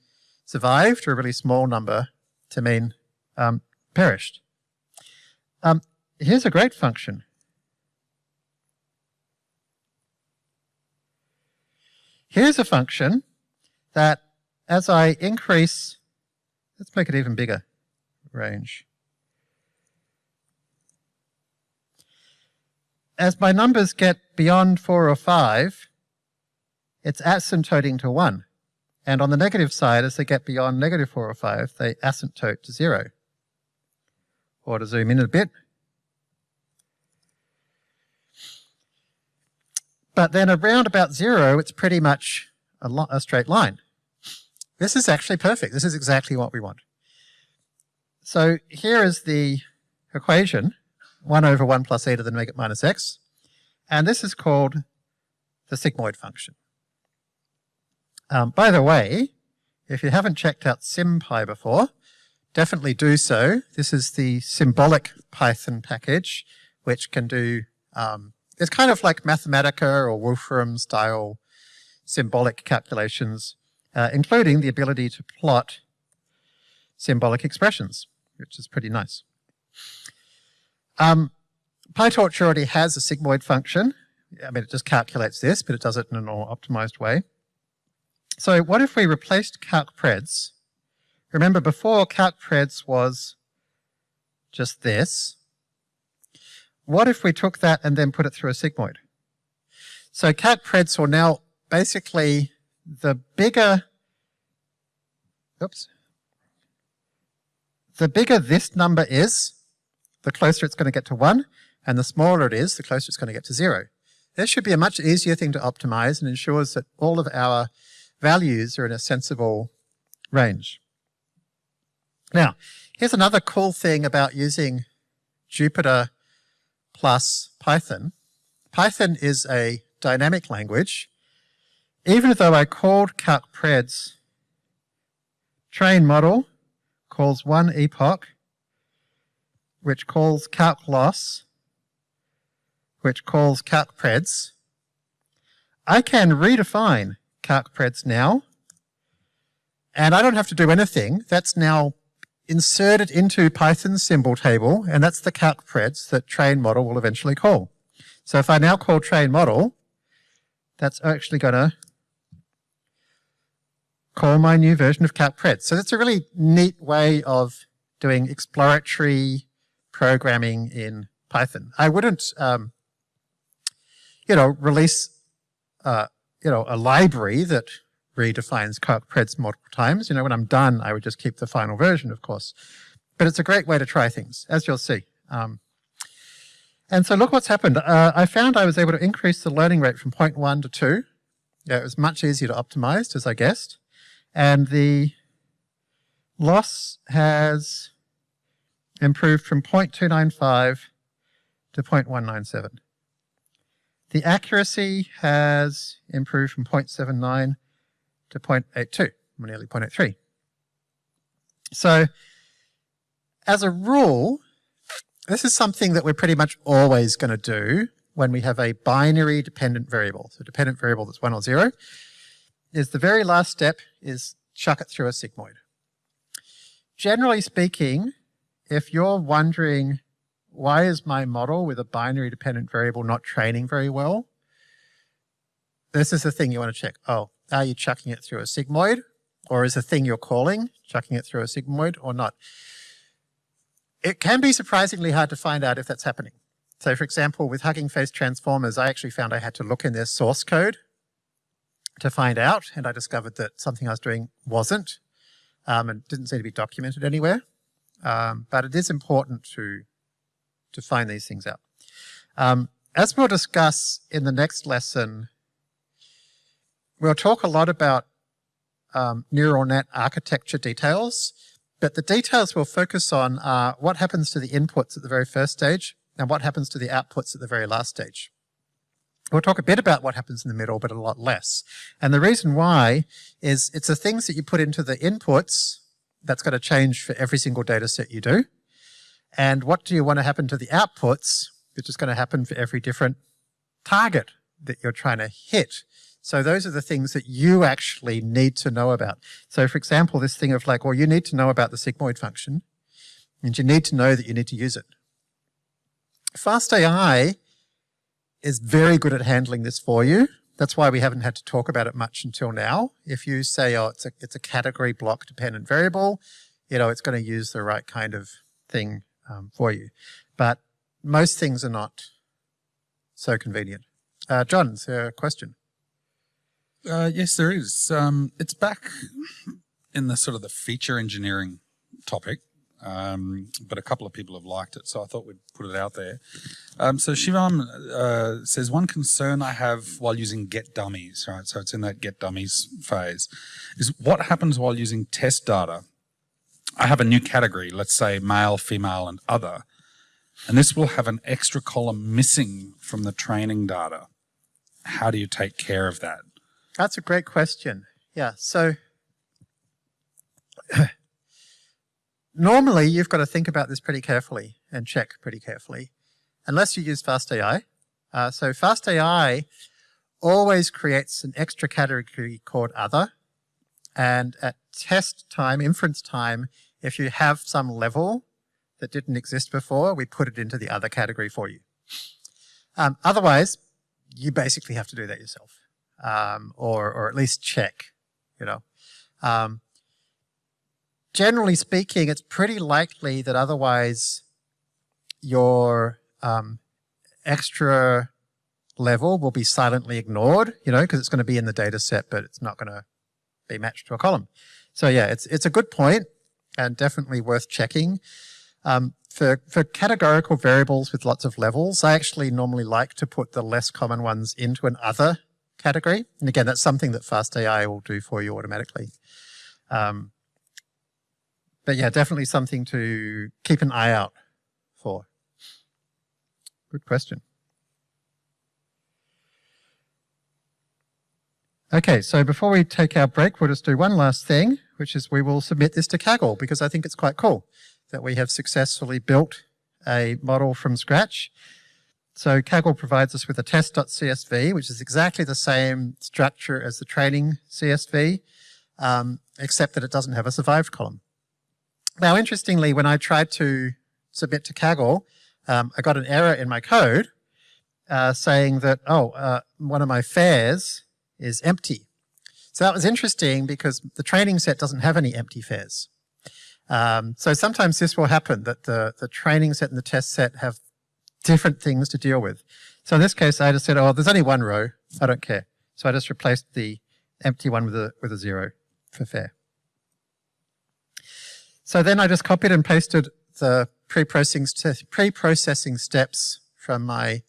survived or a really small number to mean um, perished. Um, here's a great function. Here's a function that as I increase, let's make it even bigger, range. As my numbers get beyond four or five, it's asymptoting to one. And on the negative side, as they get beyond negative four or five, they asymptote to zero. Or to zoom in a bit. But then around about zero, it's pretty much a, a straight line. This is actually perfect. This is exactly what we want. So here is the equation, 1 over 1 plus e to the negative minus x, and this is called the sigmoid function. Um, by the way, If you haven't checked out SymPy before, definitely do so. This is the symbolic Python package, which can do, um, it's kind of like Mathematica or Wolfram style symbolic calculations, uh, including the ability to plot symbolic expressions, which is pretty nice. Um, PyTorch already has a sigmoid function. I mean, it just calculates this, but it does it in a more optimized way. So what if we replaced calcpreds? Remember before calcpreds was just this. What if we took that and then put it through a sigmoid? So calcpreds will now basically the bigger, oops, the bigger this number is, the closer it's going to get to 1, and the smaller it is, the closer it's going to get to 0. This should be a much easier thing to optimize and ensures that all of our values are in a sensible range. Now, here's another cool thing about using Jupyter plus Python. Python is a dynamic language. Even though I called calcpreds train model calls one epoch, which calls calc loss, which calls calc preds. I can redefine calc preds now, and I don't have to do anything. That's now inserted into Python's symbol table, and that's the calc preds that train model will eventually call. So if I now call train model, that's actually going to call my new version of cat calcpred. So that's a really neat way of doing exploratory programming in Python. I wouldn't, um, you know, release, uh, you know, a library that redefines calcpreds multiple times. You know, when I'm done, I would just keep the final version, of course. But it's a great way to try things, as you'll see. Um, and so look what's happened. Uh, I found I was able to increase the learning rate from 0.1 to 2. Yeah, it was much easier to optimize, as I guessed. And the loss has improved from 0.295 to 0.197. The accuracy has improved from 0.79 to 0.82, nearly 0.83. So as a rule, this is something that we're pretty much always going to do when we have a binary dependent variable. So dependent variable that's one or zero is the very last step is chuck it through a sigmoid. Generally speaking, if you're wondering why is my model with a binary dependent variable not training very well, this is the thing you want to check. Oh, are you chucking it through a sigmoid? Or is the thing you're calling chucking it through a sigmoid or not? It can be surprisingly hard to find out if that's happening. So for example, with Hugging Face transformers, I actually found I had to look in their source code to find out, and I discovered that something I was doing wasn't, um, and didn't seem to be documented anywhere. Um, but it is important to, to find these things out. Um, as we'll discuss in the next lesson, we'll talk a lot about um, neural net architecture details, but the details we'll focus on are what happens to the inputs at the very first stage and what happens to the outputs at the very last stage. We'll talk a bit about what happens in the middle, but a lot less. And the reason why is it's the things that you put into the inputs that's going to change for every single data set you do. And what do you want to happen to the outputs, which is going to happen for every different target that you're trying to hit. So those are the things that you actually need to know about. So for example, this thing of like, well, you need to know about the sigmoid function and you need to know that you need to use it. FastAI is very good at handling this for you. That's why we haven't had to talk about it much until now. If you say, oh, it's a, it's a category block dependent variable, you know, it's going to use the right kind of thing um, for you. But most things are not so convenient. Uh, John, is there a question? Uh, yes, there is. Um, it's back in the sort of the feature engineering topic um, but a couple of people have liked it, so I thought we'd put it out there. Um, so Shivam uh, says, one concern I have while using get dummies, right? So it's in that get dummies phase, is what happens while using test data? I have a new category, let's say male, female, and other, and this will have an extra column missing from the training data. How do you take care of that? That's a great question. Yeah, so normally you've got to think about this pretty carefully and check pretty carefully, unless you use FastAI. Uh, so FastAI always creates an extra category called other. And at test time, inference time, if you have some level that didn't exist before, we put it into the other category for you. Um, otherwise, you basically have to do that yourself, um, or, or at least check, you know. Um, generally speaking, it's pretty likely that otherwise your um, extra level will be silently ignored, you know, because it's going to be in the data set, but it's not going to be matched to a column. So yeah, it's, it's a good point and definitely worth checking. Um, for, for categorical variables with lots of levels, I actually normally like to put the less common ones into an other category. And again, that's something that FastAI will do for you automatically. Um, but yeah, definitely something to keep an eye out for. Good question. Okay, so before we take our break, we'll just do one last thing, which is we will submit this to Kaggle because I think it's quite cool that we have successfully built a model from scratch. So Kaggle provides us with a test.csv, which is exactly the same structure as the training CSV, um, except that it doesn't have a survived column. Now, interestingly, when I tried to submit to Kaggle, um, I got an error in my code uh, saying that, oh, uh, one of my fares is empty. So that was interesting because the training set doesn't have any empty fares. Um, so sometimes this will happen that the, the training set and the test set have different things to deal with. So in this case, I just said, oh, there's only one row. I don't care. So I just replaced the empty one with a, with a zero for fare. So then I just copied and pasted the pre-processing pre steps from my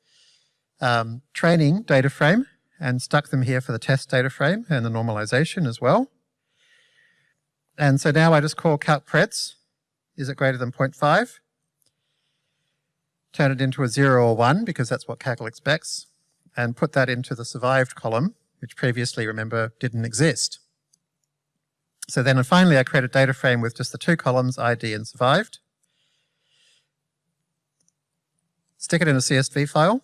um, training data frame and stuck them here for the test data frame and the normalization as well. And so now I just call calcpreds, is it greater than 0.5? Turn it into a 0 or 1 because that's what Kaggle expects, and put that into the survived column, which previously, remember, didn't exist. So then and finally I create a data frame with just the two columns, ID and survived. Stick it in a CSV file,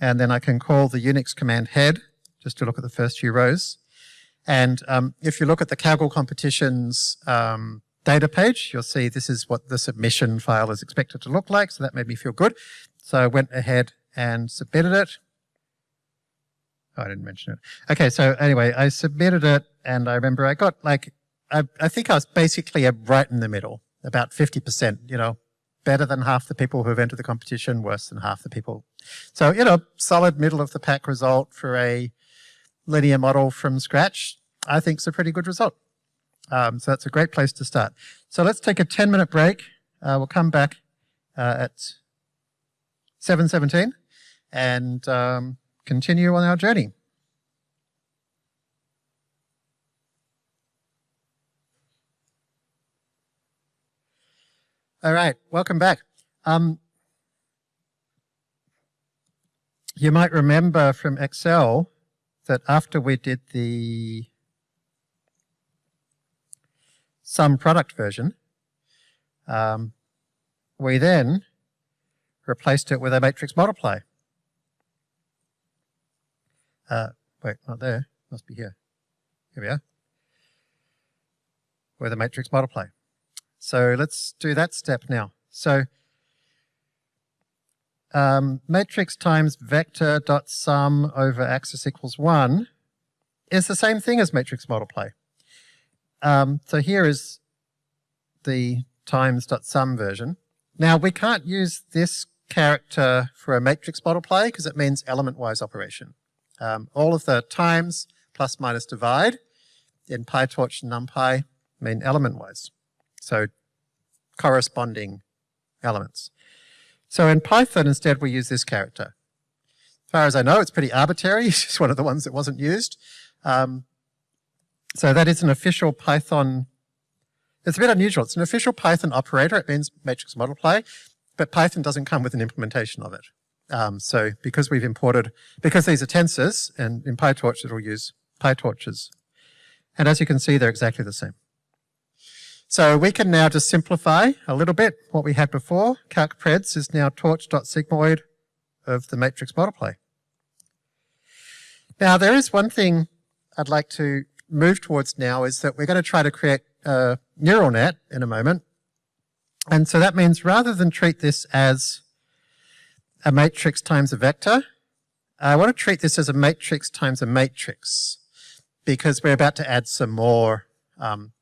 and then I can call the Unix command head just to look at the first few rows. And um, if you look at the Kaggle competitions um, data page, you'll see this is what the submission file is expected to look like. So that made me feel good. So I went ahead and submitted it. Oh, I didn't mention it. Okay, so anyway, I submitted it and I remember I got like, I, I think I was basically right in the middle, about 50%, you know, better than half the people who have entered the competition, worse than half the people. So, you know, solid middle of the pack result for a linear model from scratch, I think is a pretty good result. Um, so that's a great place to start. So let's take a 10 minute break. Uh, we'll come back uh, at 7.17 and um, continue on our journey. All right, welcome back. Um, you might remember from Excel that after we did the sum product version, um, we then replaced it with a matrix multiply. Uh, wait, not there, must be here. Here we are. With a matrix multiply. So let's do that step now. So um, matrix times vector dot sum over axis equals one is the same thing as matrix multiply. Um, so here is the times dot sum version. Now we can't use this character for a matrix multiply because it means element-wise operation. Um, all of the times plus minus divide in PyTorch and NumPy mean element-wise. So corresponding elements. So in Python, instead, we use this character. As far as I know, it's pretty arbitrary. It's just one of the ones that wasn't used. Um, so that is an official Python. It's a bit unusual. It's an official Python operator. It means matrix multiply, but Python doesn't come with an implementation of it. Um, so because we've imported, because these are tensors, and in PyTorch it'll use PyTorches. And as you can see, they're exactly the same. So we can now just simplify a little bit what we had before. CalcPreds is now torch.sigmoid of the matrix multiply. Now there is one thing I'd like to move towards now is that we're going to try to create a neural net in a moment. And so that means rather than treat this as a matrix times a vector, I want to treat this as a matrix times a matrix because we're about to add some more um,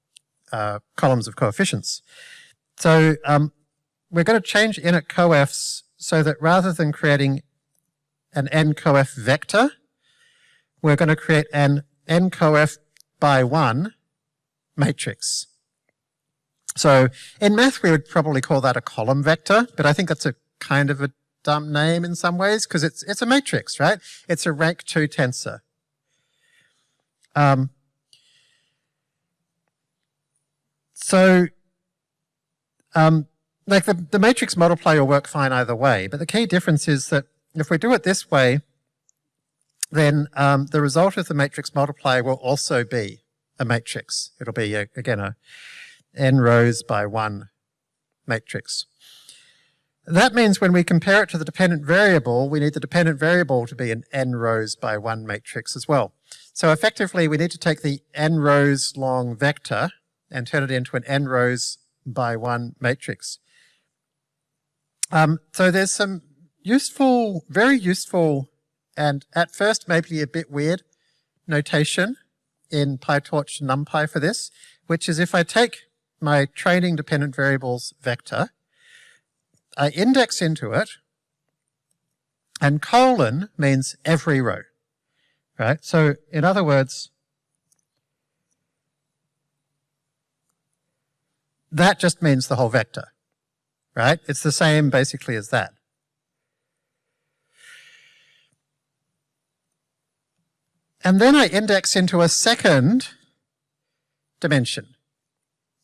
uh, columns of coefficients. So um, we're going to change init coefs so that rather than creating an n coef vector, we're going to create an n coef by 1 matrix. So in math we would probably call that a column vector, but I think that's a kind of a dumb name in some ways because it's it's a matrix, right? It's a rank 2 tensor. Um, so um, like the, the matrix multiply will work fine either way, but the key difference is that if we do it this way, then um, the result of the matrix multiply will also be a matrix. It'll be, a, again, a n rows by one matrix. That means when we compare it to the dependent variable, we need the dependent variable to be an n rows by one matrix as well. So effectively, we need to take the n rows long vector and turn it into an n rows by one matrix. Um, so there's some useful, very useful, and at first maybe a bit weird notation in PyTorch NumPy for this, which is if I take my training dependent variables vector I index into it, and colon means every row, right? So in other words, that just means the whole vector, right? It's the same basically as that. And then I index into a second dimension.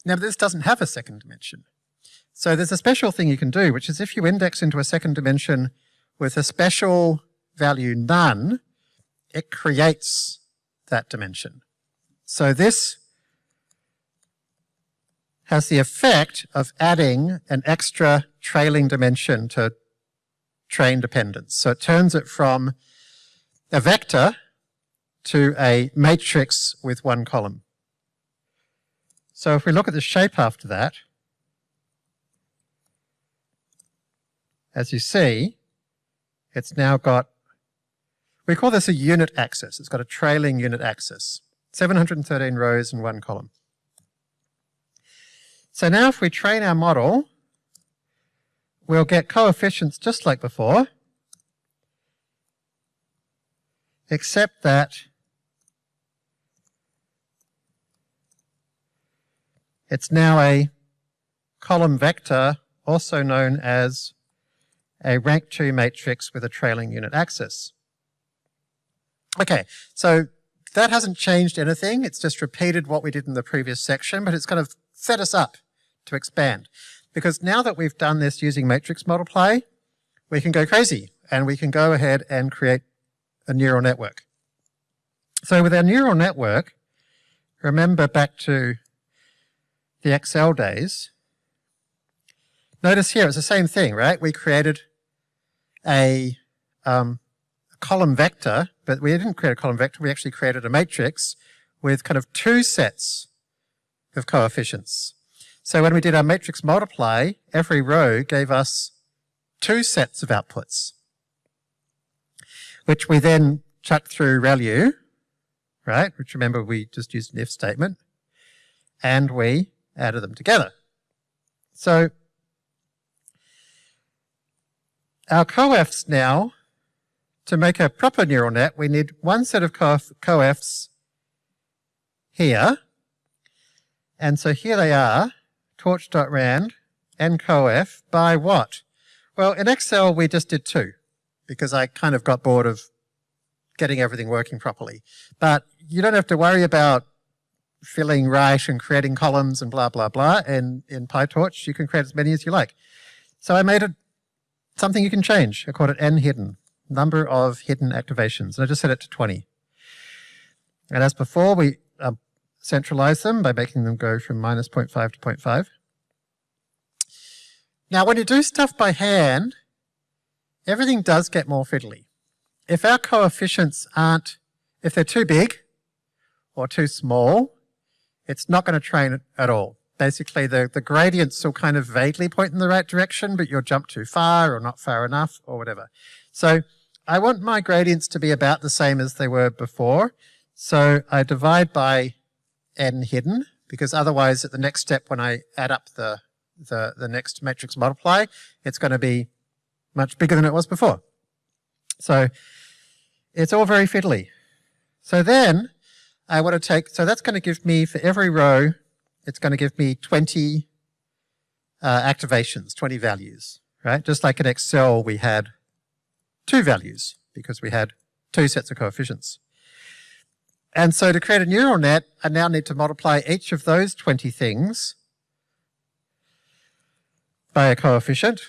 Now this doesn't have a second dimension. So there's a special thing you can do, which is if you index into a second dimension with a special value none, it creates that dimension. So this has the effect of adding an extra trailing dimension to train dependence. So it turns it from a vector to a matrix with one column. So if we look at the shape after that, as you see, it's now got, we call this a unit axis. It's got a trailing unit axis, 713 rows and one column. So now if we train our model, we'll get coefficients just like before, except that it's now a column vector, also known as a rank 2 matrix with a trailing unit axis. Okay, so that hasn't changed anything. It's just repeated what we did in the previous section, but it's kind of set us up to expand. Because now that we've done this using matrix multiply, we can go crazy and we can go ahead and create a neural network. So with our neural network, remember back to the Excel days, notice here it's the same thing, right? We created a, um, column vector, but we didn't create a column vector, we actually created a matrix with kind of two sets of coefficients. So when we did our matrix multiply, every row gave us two sets of outputs, which we then chucked through ReLU, right? Which remember we just used an if statement, and we added them together. So our coefs now, to make a proper neural net, we need one set of coefs here. And so here they are, torch.rand and coef by what? Well, in Excel, we just did two because I kind of got bored of getting everything working properly. But you don't have to worry about filling right and creating columns and blah, blah, blah. And in PyTorch, you can create as many as you like. So I made it something you can change. I called it n hidden, number of hidden activations. And I just set it to 20. And as before, we uh, centralize them by making them go from minus 0.5 to 0.5. Now, when you do stuff by hand, everything does get more fiddly. If our coefficients aren't, if they're too big or too small, it's not going to train at all. Basically, the, the gradients will kind of vaguely point in the right direction, but you'll jump too far or not far enough or whatever. So I want my gradients to be about the same as they were before. So I divide by n hidden, because otherwise at the next step when I add up the, the, the next matrix multiply, it's going to be much bigger than it was before. So it's all very fiddly. So then I want to take, so that's going to give me for every row, it's going to give me 20 uh, activations, 20 values, right? Just like in Excel, we had two values because we had two sets of coefficients. And so to create a neural net, I now need to multiply each of those 20 things by a coefficient.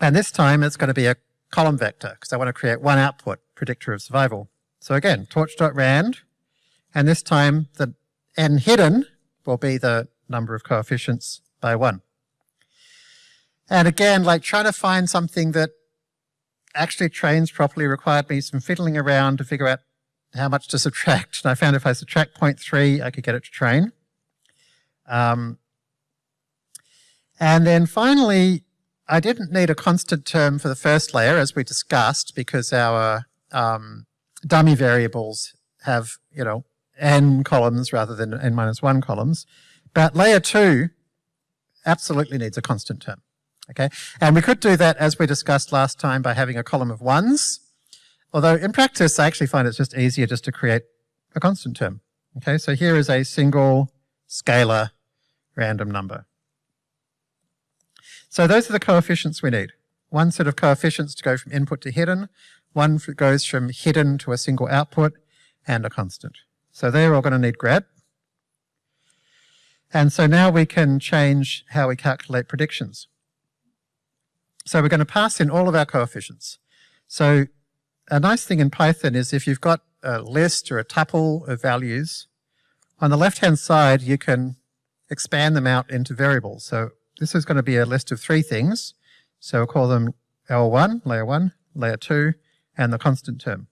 And this time it's going to be a column vector because I want to create one output, predictor of survival. So again, torch.rand, and this time the n hidden will be the number of coefficients by one. And again, like trying to find something that actually trains properly required me some fiddling around to figure out how much to subtract. And I found if I subtract 0.3, I could get it to train. Um, and then finally, I didn't need a constant term for the first layer, as we discussed, because our um, dummy variables have, you know, n columns rather than n minus 1 columns. But layer 2 absolutely needs a constant term. Okay, and we could do that as we discussed last time by having a column of ones Although in practice, I actually find it's just easier just to create a constant term. Okay, so here is a single scalar random number. So those are the coefficients we need. One set of coefficients to go from input to hidden, one goes from hidden to a single output, and a constant. So they're all going to need grad. And so now we can change how we calculate predictions. So we're going to pass in all of our coefficients. So a nice thing in Python is if you've got a list or a tuple of values, on the left-hand side, you can expand them out into variables. So this is going to be a list of three things. So we'll call them L1, layer 1, layer 2, and the constant term,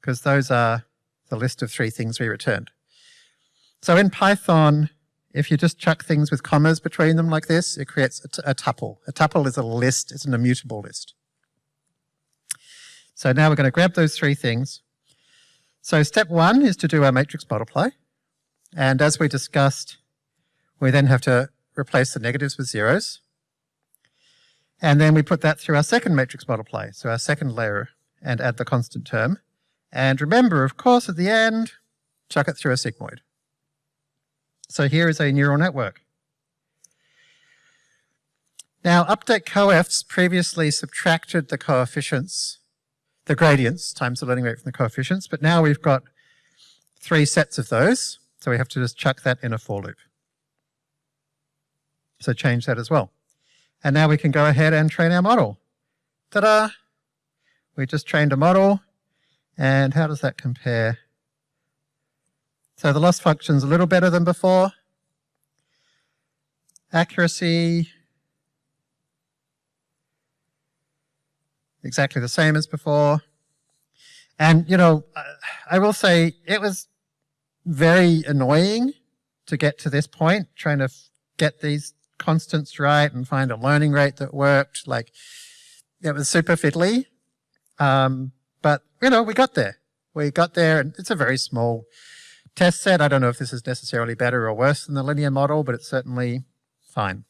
because those are the list of three things we returned. So in Python, if you just chuck things with commas between them like this, it creates a, a tuple. A tuple is a list, it's an immutable list. So now we're going to grab those three things. So step one is to do our matrix multiply. And as we discussed, we then have to replace the negatives with zeros. And then we put that through our second matrix multiply, so our second layer, and add the constant term. And remember, of course, at the end, chuck it through a sigmoid. So here is a neural network. Now, update coefs previously subtracted the coefficients the gradients times the learning rate from the coefficients, but now we've got three sets of those, so we have to just chuck that in a for loop. So change that as well. And now we can go ahead and train our model. Ta-da! We just trained a model, and how does that compare? So the loss function's a little better than before. Accuracy, exactly the same as before. And, you know, I will say it was very annoying to get to this point, trying to get these constants right and find a learning rate that worked. Like, it was super fiddly. Um, but, you know, we got there. We got there, and it's a very small test set. I don't know if this is necessarily better or worse than the linear model, but it's certainly fine.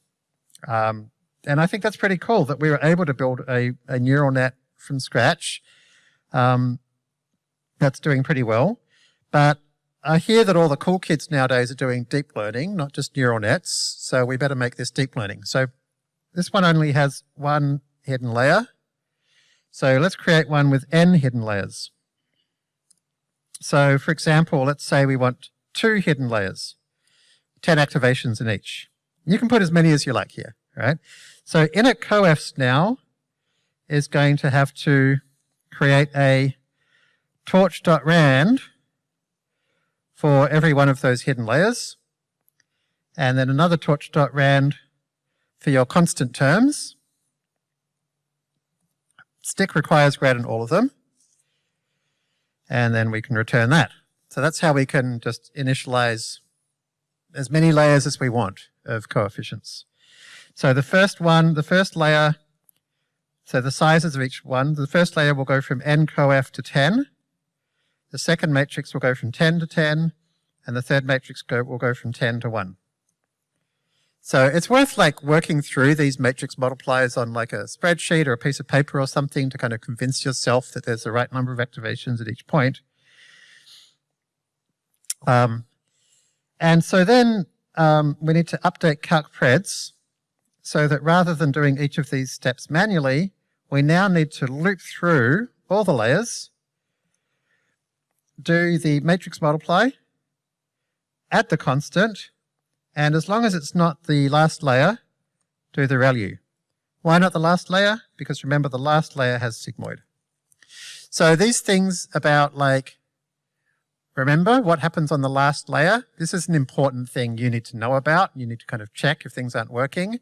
Um, and I think that's pretty cool that we were able to build a, a neural net from scratch. Um, that's doing pretty well. But I hear that all the cool kids nowadays are doing deep learning, not just neural nets. So we better make this deep learning. So this one only has one hidden layer. So let's create one with n hidden layers. So for example, let's say we want two hidden layers, 10 activations in each. You can put as many as you like here, right? So init coefs now is going to have to create a torch.rand for every one of those hidden layers. And then another torch.rand for your constant terms. Stick requires grad in all of them. And then we can return that. So that's how we can just initialize as many layers as we want of coefficients. So the first one, the first layer, so the sizes of each one, the first layer will go from n coef to 10. The second matrix will go from 10 to 10, and the third matrix go, will go from 10 to 1. So it's worth like working through these matrix multipliers on like a spreadsheet or a piece of paper or something to kind of convince yourself that there's the right number of activations at each point. Um, and so then um, we need to update calc_preds so that rather than doing each of these steps manually, we now need to loop through all the layers, do the matrix multiply, add the constant, and as long as it's not the last layer, do the ReLU. Why not the last layer? Because remember the last layer has sigmoid. So these things about like, remember what happens on the last layer? This is an important thing you need to know about. You need to kind of check if things aren't working.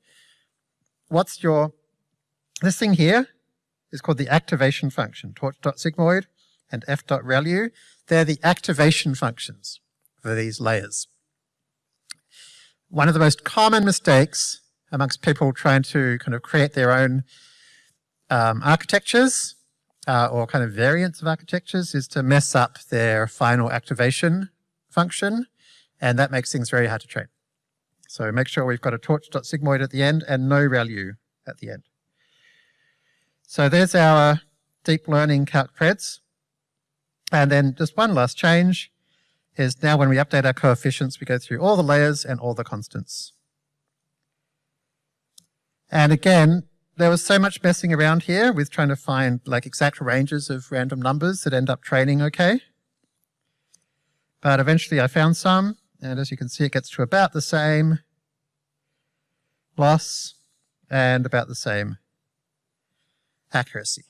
What's your, this thing here is called the activation function, torch.sigmoid and f.relu. They're the activation functions for these layers. One of the most common mistakes amongst people trying to kind of create their own um, architectures uh, or kind of variants of architectures is to mess up their final activation function, and that makes things very hard to train. So make sure we've got a torch.sigmoid at the end and no ReLU at the end. So there's our deep learning calc_preds. And then just one last change is now when we update our coefficients, we go through all the layers and all the constants. And again, there was so much messing around here with trying to find like exact ranges of random numbers that end up training okay. But eventually I found some, and as you can see, it gets to about the same loss and about the same accuracy.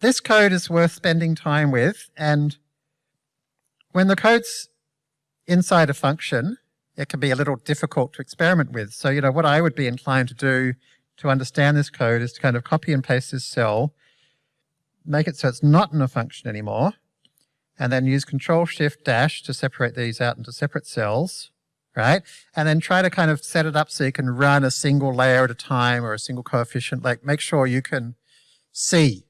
This code is worth spending time with, and when the code's inside a function, it can be a little difficult to experiment with. So, you know, what I would be inclined to do to understand this code is to kind of copy and paste this cell, make it so it's not in a function anymore, and then use Control Shift Dash to separate these out into separate cells, right? And then try to kind of set it up so you can run a single layer at a time or a single coefficient, like make sure you can see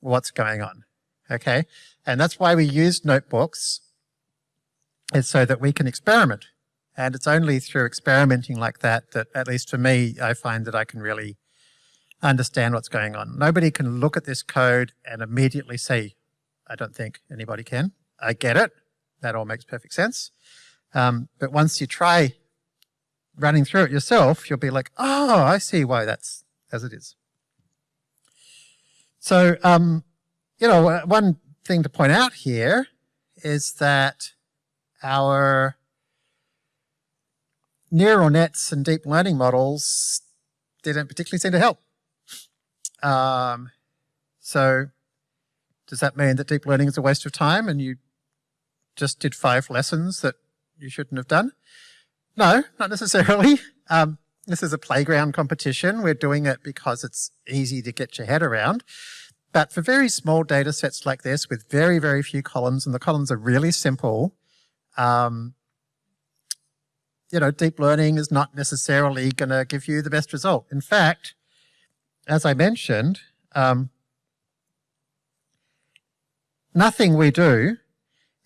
what's going on, okay? And that's why we use notebooks, is so that we can experiment. And it's only through experimenting like that that, at least for me, I find that I can really understand what's going on. Nobody can look at this code and immediately see. I don't think anybody can. I get it. That all makes perfect sense. Um, but once you try running through it yourself, you'll be like, oh, I see why that's as it is. So, um, you know, one thing to point out here is that our neural nets and deep learning models didn't particularly seem to help. Um, so does that mean that deep learning is a waste of time and you just did five lessons that you shouldn't have done? No, not necessarily. Um, this is a playground competition. We're doing it because it's easy to get your head around. But for very small data sets like this with very, very few columns, and the columns are really simple, um, you know, deep learning is not necessarily going to give you the best result. In fact, as I mentioned, um, nothing we do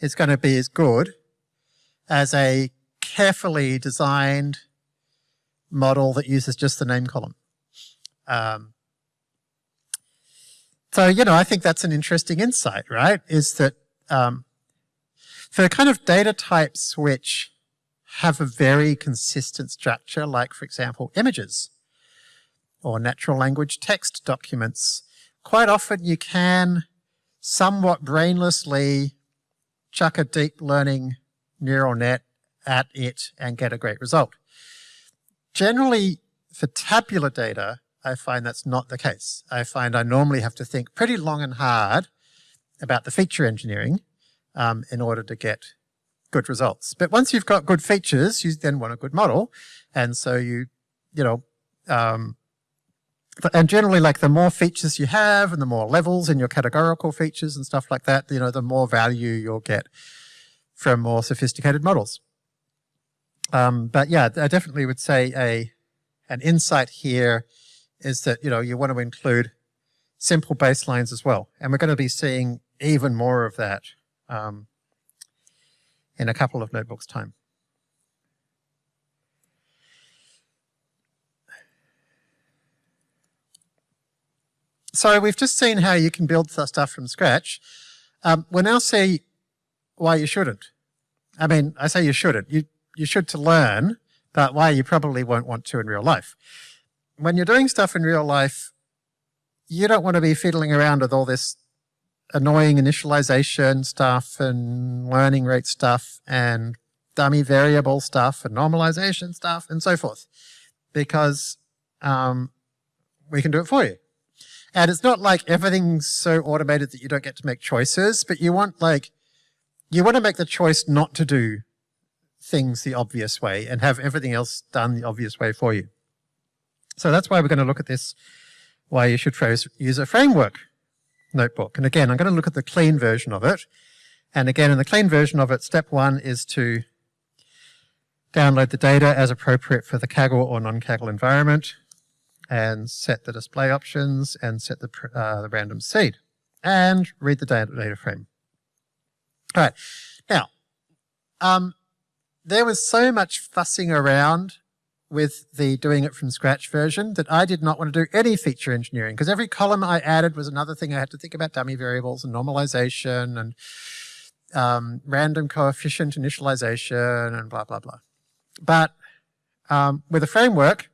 is going to be as good as a carefully designed model that uses just the name column. Um, so, you know, I think that's an interesting insight, right? Is that um, for kind of data types which have a very consistent structure, like, for example, images or natural language text documents, quite often you can somewhat brainlessly chuck a deep learning neural net at it and get a great result. Generally, for tabular data, I find that's not the case. I find I normally have to think pretty long and hard about the feature engineering um, in order to get good results. But once you've got good features, you then want a good model. And so you, you know, um, and generally like the more features you have and the more levels in your categorical features and stuff like that, you know, the more value you'll get from more sophisticated models. Um, but yeah, I definitely would say a an insight here is that, you know, you want to include simple baselines as well. And we're going to be seeing even more of that um, in a couple of notebooks time. So we've just seen how you can build stuff from scratch. Um, we'll now see why you shouldn't. I mean, I say you shouldn't. You, you should to learn, but why you probably won't want to in real life. When you're doing stuff in real life, you don't want to be fiddling around with all this annoying initialization stuff and learning rate stuff and dummy variable stuff and normalization stuff and so forth because um, we can do it for you. And it's not like everything's so automated that you don't get to make choices, but you want like, you want to make the choice not to do things the obvious way and have everything else done the obvious way for you. So that's why we're going to look at this, why you should use a framework notebook. And again, I'm going to look at the clean version of it. And again, in the clean version of it, step one is to download the data as appropriate for the Kaggle or non-Kaggle environment and set the display options and set the, uh, the random seed and read the data, data frame. All right. Now, um, there was so much fussing around with the doing it from scratch version that I did not want to do any feature engineering because every column I added was another thing I had to think about dummy variables and normalization and um, random coefficient initialization and blah, blah, blah. But um, with a framework,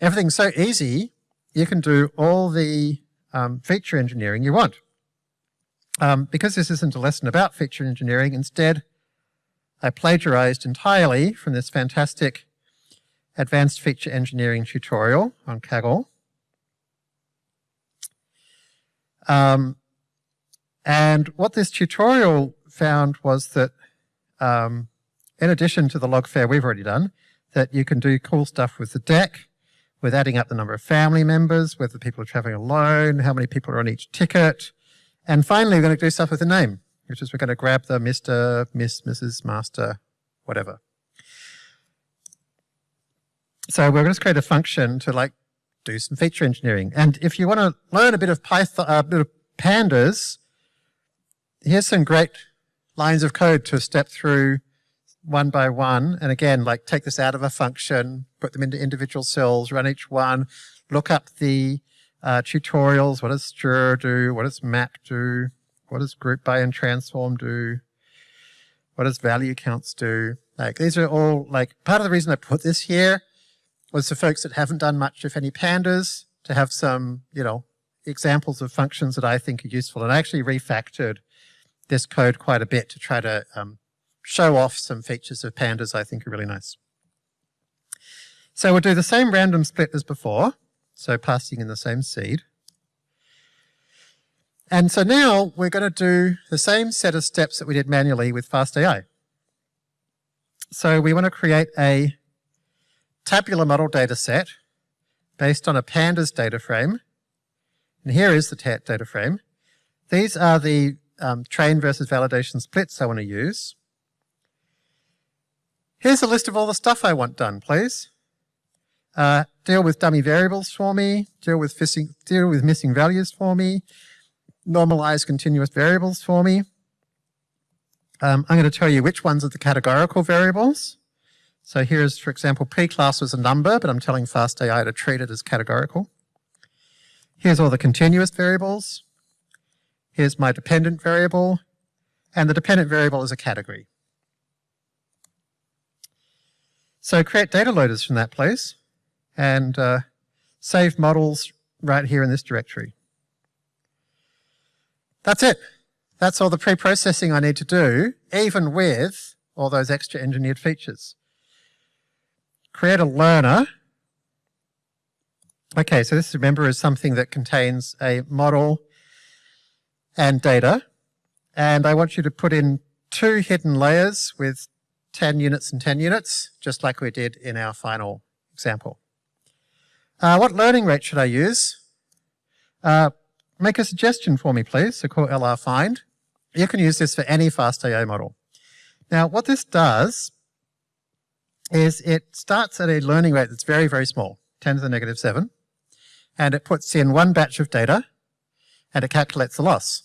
everything's so easy, you can do all the um, feature engineering you want. Um, because this isn't a lesson about feature engineering, instead I plagiarized entirely from this fantastic advanced feature engineering tutorial on Kaggle. Um, and what this tutorial found was that um, in addition to the logfare we've already done, that you can do cool stuff with the deck, with adding up the number of family members, whether people are traveling alone, how many people are on each ticket. And finally, we're going to do stuff with the name, which is we're going to grab the Mr., Miss, Mrs., Master, whatever. So we're going to create a function to like do some feature engineering. And if you want to learn a bit of Python, a bit of pandas, here's some great lines of code to step through one by one. And again, like take this out of a function, put them into individual cells, run each one, look up the uh, tutorials. What does str do? What does map do? What does group by and transform do? What does value counts do? Like these are all like part of the reason I put this here was for folks that haven't done much, if any, pandas, to have some, you know, examples of functions that I think are useful. And I actually refactored this code quite a bit to try to um, show off some features of pandas I think are really nice. So we'll do the same random split as before, so passing in the same seed. And so now we're going to do the same set of steps that we did manually with FastAI. So we want to create a tabular model data set based on a pandas data frame. And here is the data frame. These are the um, train versus validation splits I want to use. Here's a list of all the stuff I want done, please. Uh, deal with dummy variables for me, deal with, deal with missing values for me, normalize continuous variables for me. Um, I'm going to tell you which ones are the categorical variables. So here's, for example, P class was a number, but I'm telling FastAI to treat it as categorical. Here's all the continuous variables. Here's my dependent variable, and the dependent variable is a category. So create data loaders from that place, and uh, save models right here in this directory. That's it. That's all the pre-processing I need to do, even with all those extra engineered features create a learner. Okay, so this, remember, is something that contains a model and data. And I want you to put in two hidden layers with 10 units and 10 units, just like we did in our final example. Uh, what learning rate should I use? Uh, make a suggestion for me, please. So call LR find. You can use this for any FastAI model. Now, what this does is it starts at a learning rate that's very, very small, 10 to the negative 7, and it puts in one batch of data, and it calculates the loss.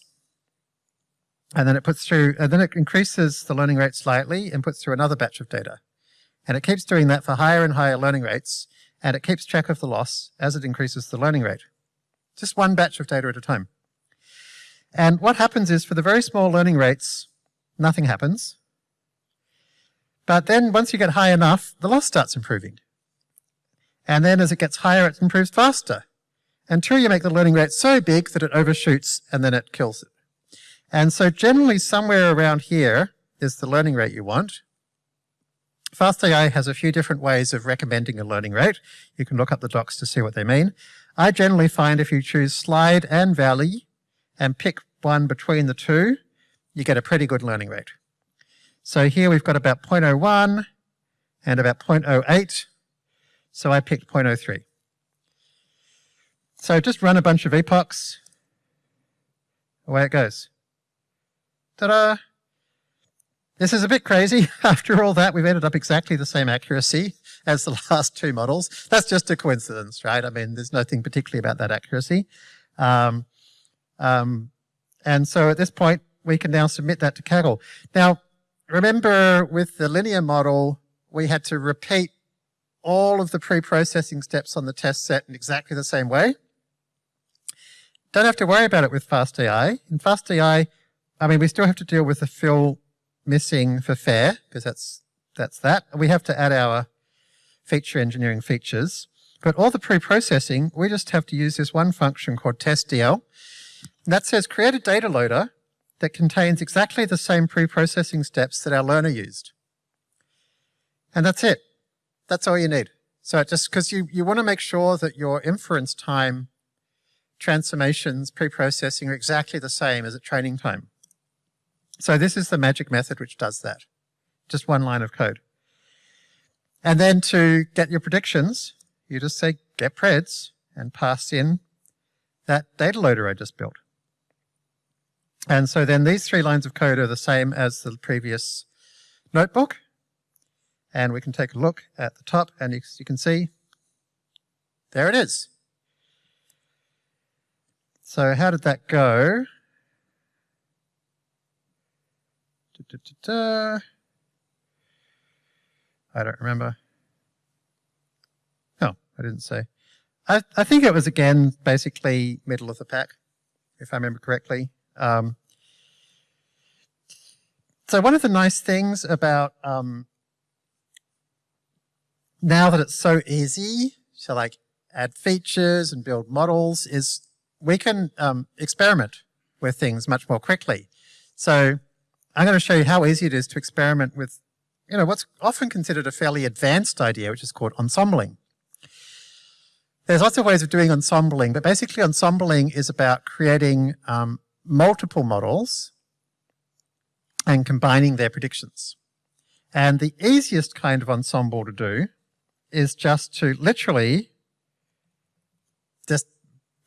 And then it puts through, and then it increases the learning rate slightly and puts through another batch of data. And it keeps doing that for higher and higher learning rates, and it keeps track of the loss as it increases the learning rate. Just one batch of data at a time. And what happens is for the very small learning rates, nothing happens. But then once you get high enough, the loss starts improving. And then as it gets higher, it improves faster until you make the learning rate so big that it overshoots and then it kills it. And so generally somewhere around here is the learning rate you want. FastAI has a few different ways of recommending a learning rate. You can look up the docs to see what they mean. I generally find if you choose slide and valley and pick one between the two, you get a pretty good learning rate. So here we've got about 0.01 and about 0.08. So I picked 0.03. So just run a bunch of epochs. Away it goes. Ta-da! This is a bit crazy. After all that, we've ended up exactly the same accuracy as the last two models. That's just a coincidence, right? I mean, there's nothing particularly about that accuracy. Um, um, and so at this point, we can now submit that to Kaggle. Now, remember with the linear model, we had to repeat all of the pre-processing steps on the test set in exactly the same way. Don't have to worry about it with FastAI. In FastAI, I mean, we still have to deal with the fill missing for fare, because that's, that's that. We have to add our feature engineering features. But all the pre-processing, we just have to use this one function called testdl. That says create a data loader that contains exactly the same pre-processing steps that our learner used. And that's it. That's all you need. So just because you, you want to make sure that your inference time transformations, pre-processing are exactly the same as at training time. So this is the magic method which does that. Just one line of code. And then to get your predictions, you just say get preds and pass in that data loader I just built. And so then these three lines of code are the same as the previous notebook. And we can take a look at the top and you, you can see there it is. So how did that go? Da, da, da, I don't remember. Oh, I didn't say. I, I think it was again basically middle of the pack, if I remember correctly. Um, so one of the nice things about um, now that it's so easy to like add features and build models is we can um, experiment with things much more quickly. So I'm going to show you how easy it is to experiment with you know, what's often considered a fairly advanced idea, which is called ensembling. There's lots of ways of doing ensembling, but basically ensembling is about creating um, multiple models and combining their predictions. And the easiest kind of ensemble to do is just to literally just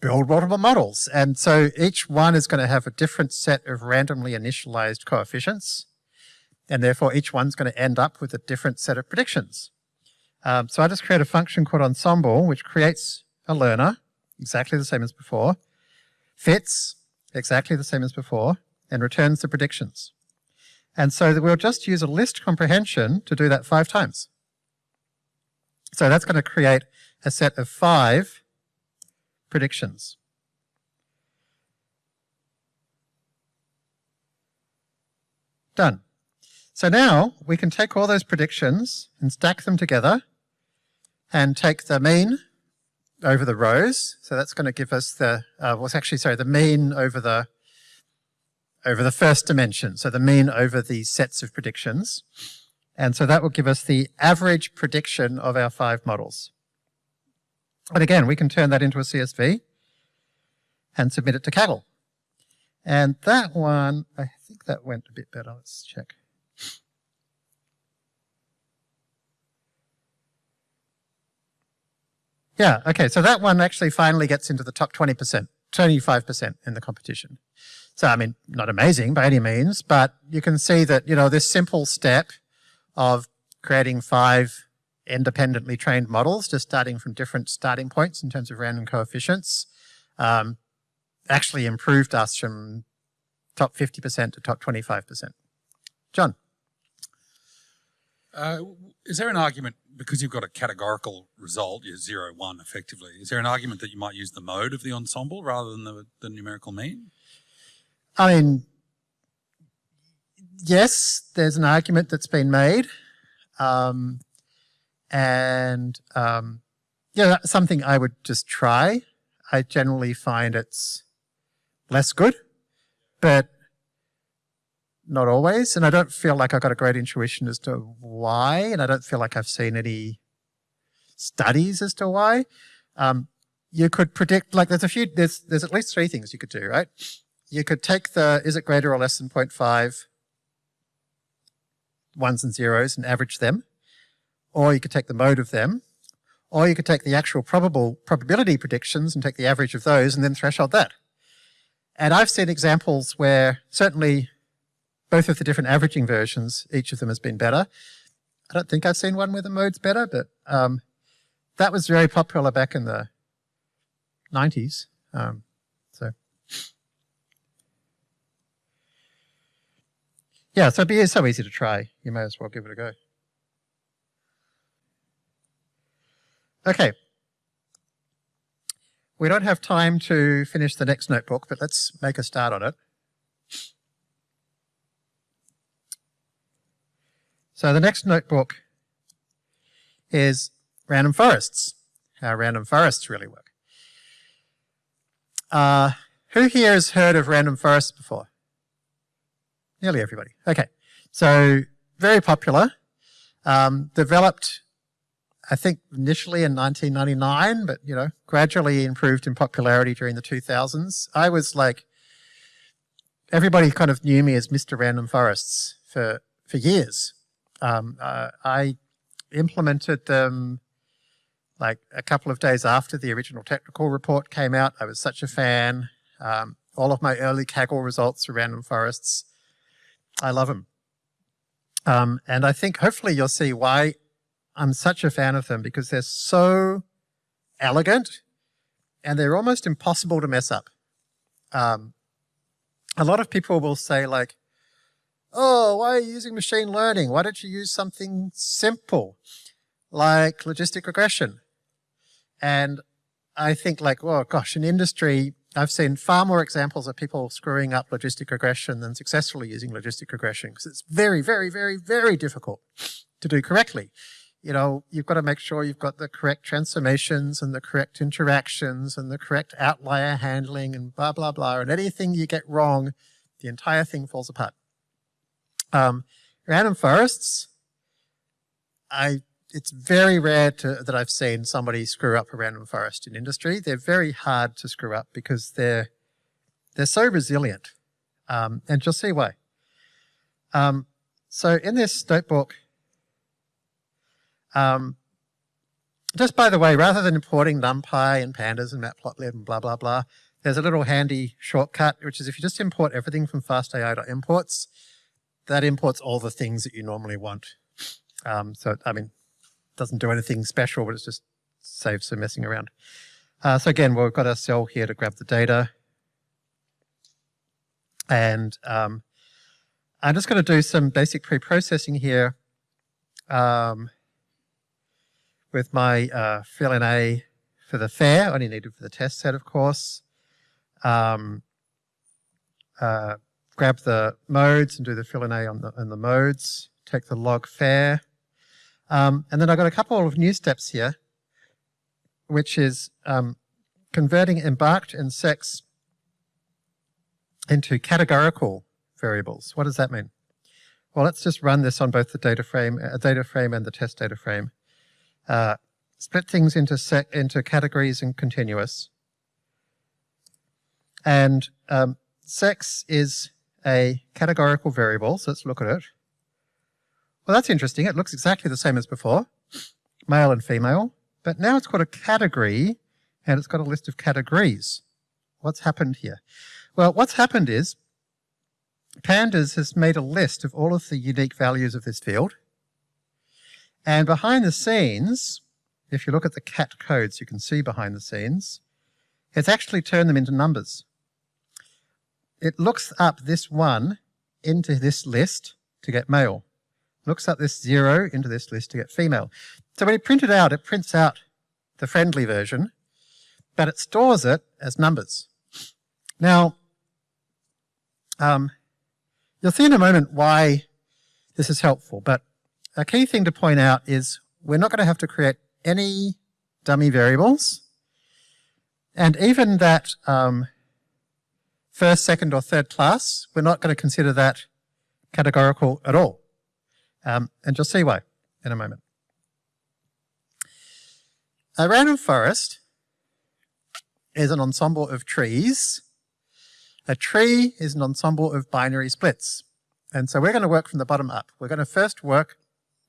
build multiple models. And so each one is going to have a different set of randomly initialized coefficients. And therefore each one's going to end up with a different set of predictions. Um, so I just create a function called ensemble, which creates a learner, exactly the same as before, fits, exactly the same as before, and returns the predictions. And so we'll just use a list comprehension to do that five times. So that's going to create a set of five predictions. Done. So now we can take all those predictions and stack them together and take the mean over the rows. So that's going to give us the, uh, well, actually, sorry, the mean over the, over the first dimension. So the mean over the sets of predictions. And so that will give us the average prediction of our five models. And again, we can turn that into a CSV and submit it to Kaggle. And that one, I think that went a bit better. Let's check. Yeah, okay, so that one actually finally gets into the top 20%, 25% in the competition. So, I mean, not amazing by any means, but you can see that, you know, this simple step of creating five independently trained models, just starting from different starting points in terms of random coefficients, um, actually improved us from top 50% to top 25%. John? Uh, is there an argument, because you've got a categorical result, you're zero, one effectively, is there an argument that you might use the mode of the ensemble rather than the, the numerical mean? I mean, yes, there's an argument that's been made. Um, and um, yeah, something I would just try. I generally find it's less good, but not always. And I don't feel like I've got a great intuition as to why, and I don't feel like I've seen any studies as to why. Um, you could predict, like there's a few, there's, there's at least three things you could do, right? You could take the, is it greater or less than 0.5 ones and zeros and average them, or you could take the mode of them, or you could take the actual probable probability predictions and take the average of those and then threshold that. And I've seen examples where certainly both of the different averaging versions, each of them has been better. I don't think I've seen one where the mode's better, but um, that was very popular back in the 90s. Um, so, yeah, so it's so easy to try. You may as well give it a go. Okay. We don't have time to finish the next notebook, but let's make a start on it. So the next notebook is random forests, how random forests really work. Uh, who here has heard of random forests before? Nearly everybody. Okay. So very popular. Um, developed, I think, initially in 1999, but, you know, gradually improved in popularity during the 2000s. I was like, everybody kind of knew me as Mr. Random Forests for, for years. Um, uh, I implemented them like a couple of days after the original technical report came out. I was such a fan. Um, all of my early Kaggle results are random forests. I love them. Um, and I think hopefully you'll see why I'm such a fan of them because they're so elegant and they're almost impossible to mess up. Um, a lot of people will say like, oh, why are you using machine learning? Why don't you use something simple like logistic regression? And I think like, oh gosh, in industry, I've seen far more examples of people screwing up logistic regression than successfully using logistic regression because it's very, very, very, very difficult to do correctly. You know, you've got to make sure you've got the correct transformations and the correct interactions and the correct outlier handling and blah, blah, blah. And anything you get wrong, the entire thing falls apart. Um, random forests, I it's very rare to, that I've seen somebody screw up a random forest in industry. They're very hard to screw up because they're they're so resilient, um, and you'll see why. Um, so in this notebook, um, just by the way, rather than importing NumPy and Pandas and Matplotlib and blah blah blah, there's a little handy shortcut, which is if you just import everything from fastai.imports, that imports all the things that you normally want. Um, so, I mean, doesn't do anything special, but it just saves some messing around. Uh, so again, we've got our cell here to grab the data. And um, I'm just going to do some basic pre-processing here um, with my uh, fillna for the fare, only needed for the test set, of course. Um, uh, grab the modes and do the fillna on the, on the modes, take the log fare. Um, and then I've got a couple of new steps here, which is um, converting embarked and sex into categorical variables. What does that mean? Well, let's just run this on both the data frame, uh, data frame and the test data frame. Uh, split things into sec into categories and continuous. And um, sex is a categorical variable, so let's look at it. Well, that's interesting. It looks exactly the same as before, male and female, but now it's got a category and it's got a list of categories. What's happened here? Well, what's happened is Pandas has made a list of all of the unique values of this field. And behind the scenes, if you look at the cat codes, you can see behind the scenes, it's actually turned them into numbers. It looks up this one into this list to get male. Looks up this zero into this list to get female. So when you print it out, it prints out the friendly version, but it stores it as numbers. Now, um, you'll see in a moment why this is helpful, but a key thing to point out is we're not going to have to create any dummy variables. And even that um, first, second, or third class, we're not going to consider that categorical at all. Um, and you'll see why in a moment. A random forest is an ensemble of trees a tree is an ensemble of binary splits. And so we're going to work from the bottom up. We're going to first work,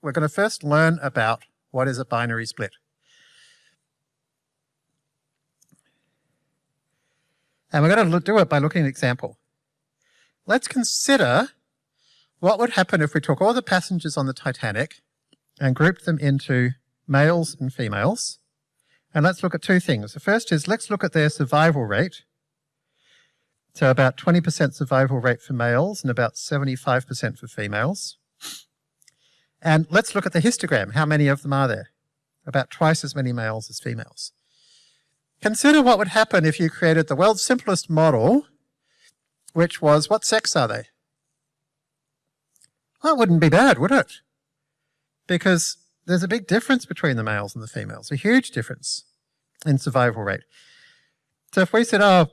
we're going to first learn about what is a binary split. And we're going to do it by looking at an example. Let's consider what would happen if we took all the passengers on the Titanic and grouped them into males and females. And let's look at two things. The first is let's look at their survival rate so about 20% survival rate for males and about 75% for females. And let's look at the histogram. How many of them are there? About twice as many males as females. Consider what would happen if you created the world's simplest model, which was, what sex are they? Well, it wouldn't be bad, would it? Because there's a big difference between the males and the females, a huge difference in survival rate. So if we said, oh,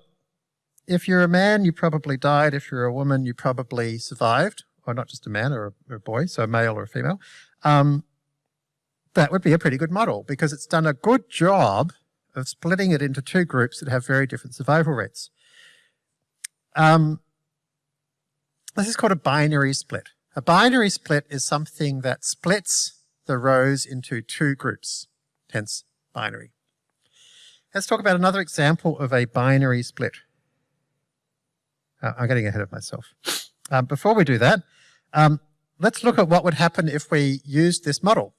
if you're a man, you probably died. If you're a woman, you probably survived, or not just a man or a, or a boy, so a male or a female. Um, that would be a pretty good model because it's done a good job of splitting it into two groups that have very different survival rates. Um, this is called a binary split. A binary split is something that splits the rows into two groups, hence binary. Let's talk about another example of a binary split. Uh, I'm getting ahead of myself. Um, before we do that, um, let's look at what would happen if we used this model.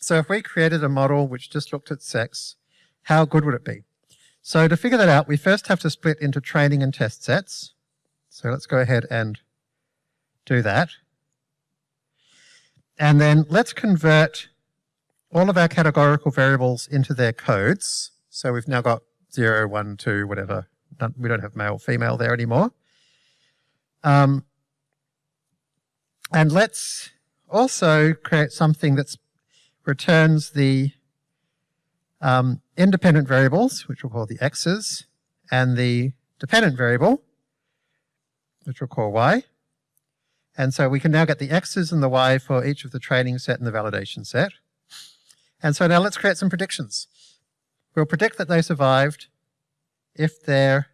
So if we created a model which just looked at sex, how good would it be? So to figure that out, we first have to split into training and test sets. So let's go ahead and do that. And then let's convert all of our categorical variables into their codes. So we've now got 0, 1, 2, whatever, we don't have male, female there anymore. Um, and let's also create something that returns the um, independent variables, which we'll call the x's, and the dependent variable, which we'll call y. And so we can now get the x's and the y for each of the training set and the validation set. And so now let's create some predictions. We'll predict that they survived if their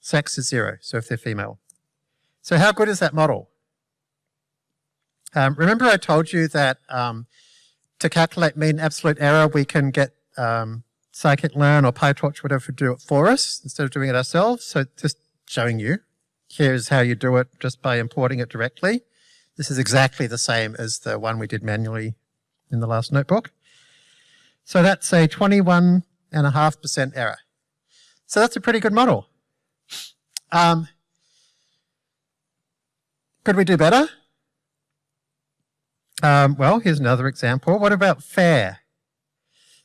sex is zero, so if they're female. So how good is that model? Um, remember I told you that um, to calculate mean absolute error, we can get um, scikit-learn or PyTorch, whatever, to do it for us instead of doing it ourselves. So just showing you, here's how you do it just by importing it directly. This is exactly the same as the one we did manually in the last notebook. So that's a 21.5% error. So that's a pretty good model. Um, could we do better? Um, well, here's another example. What about fare?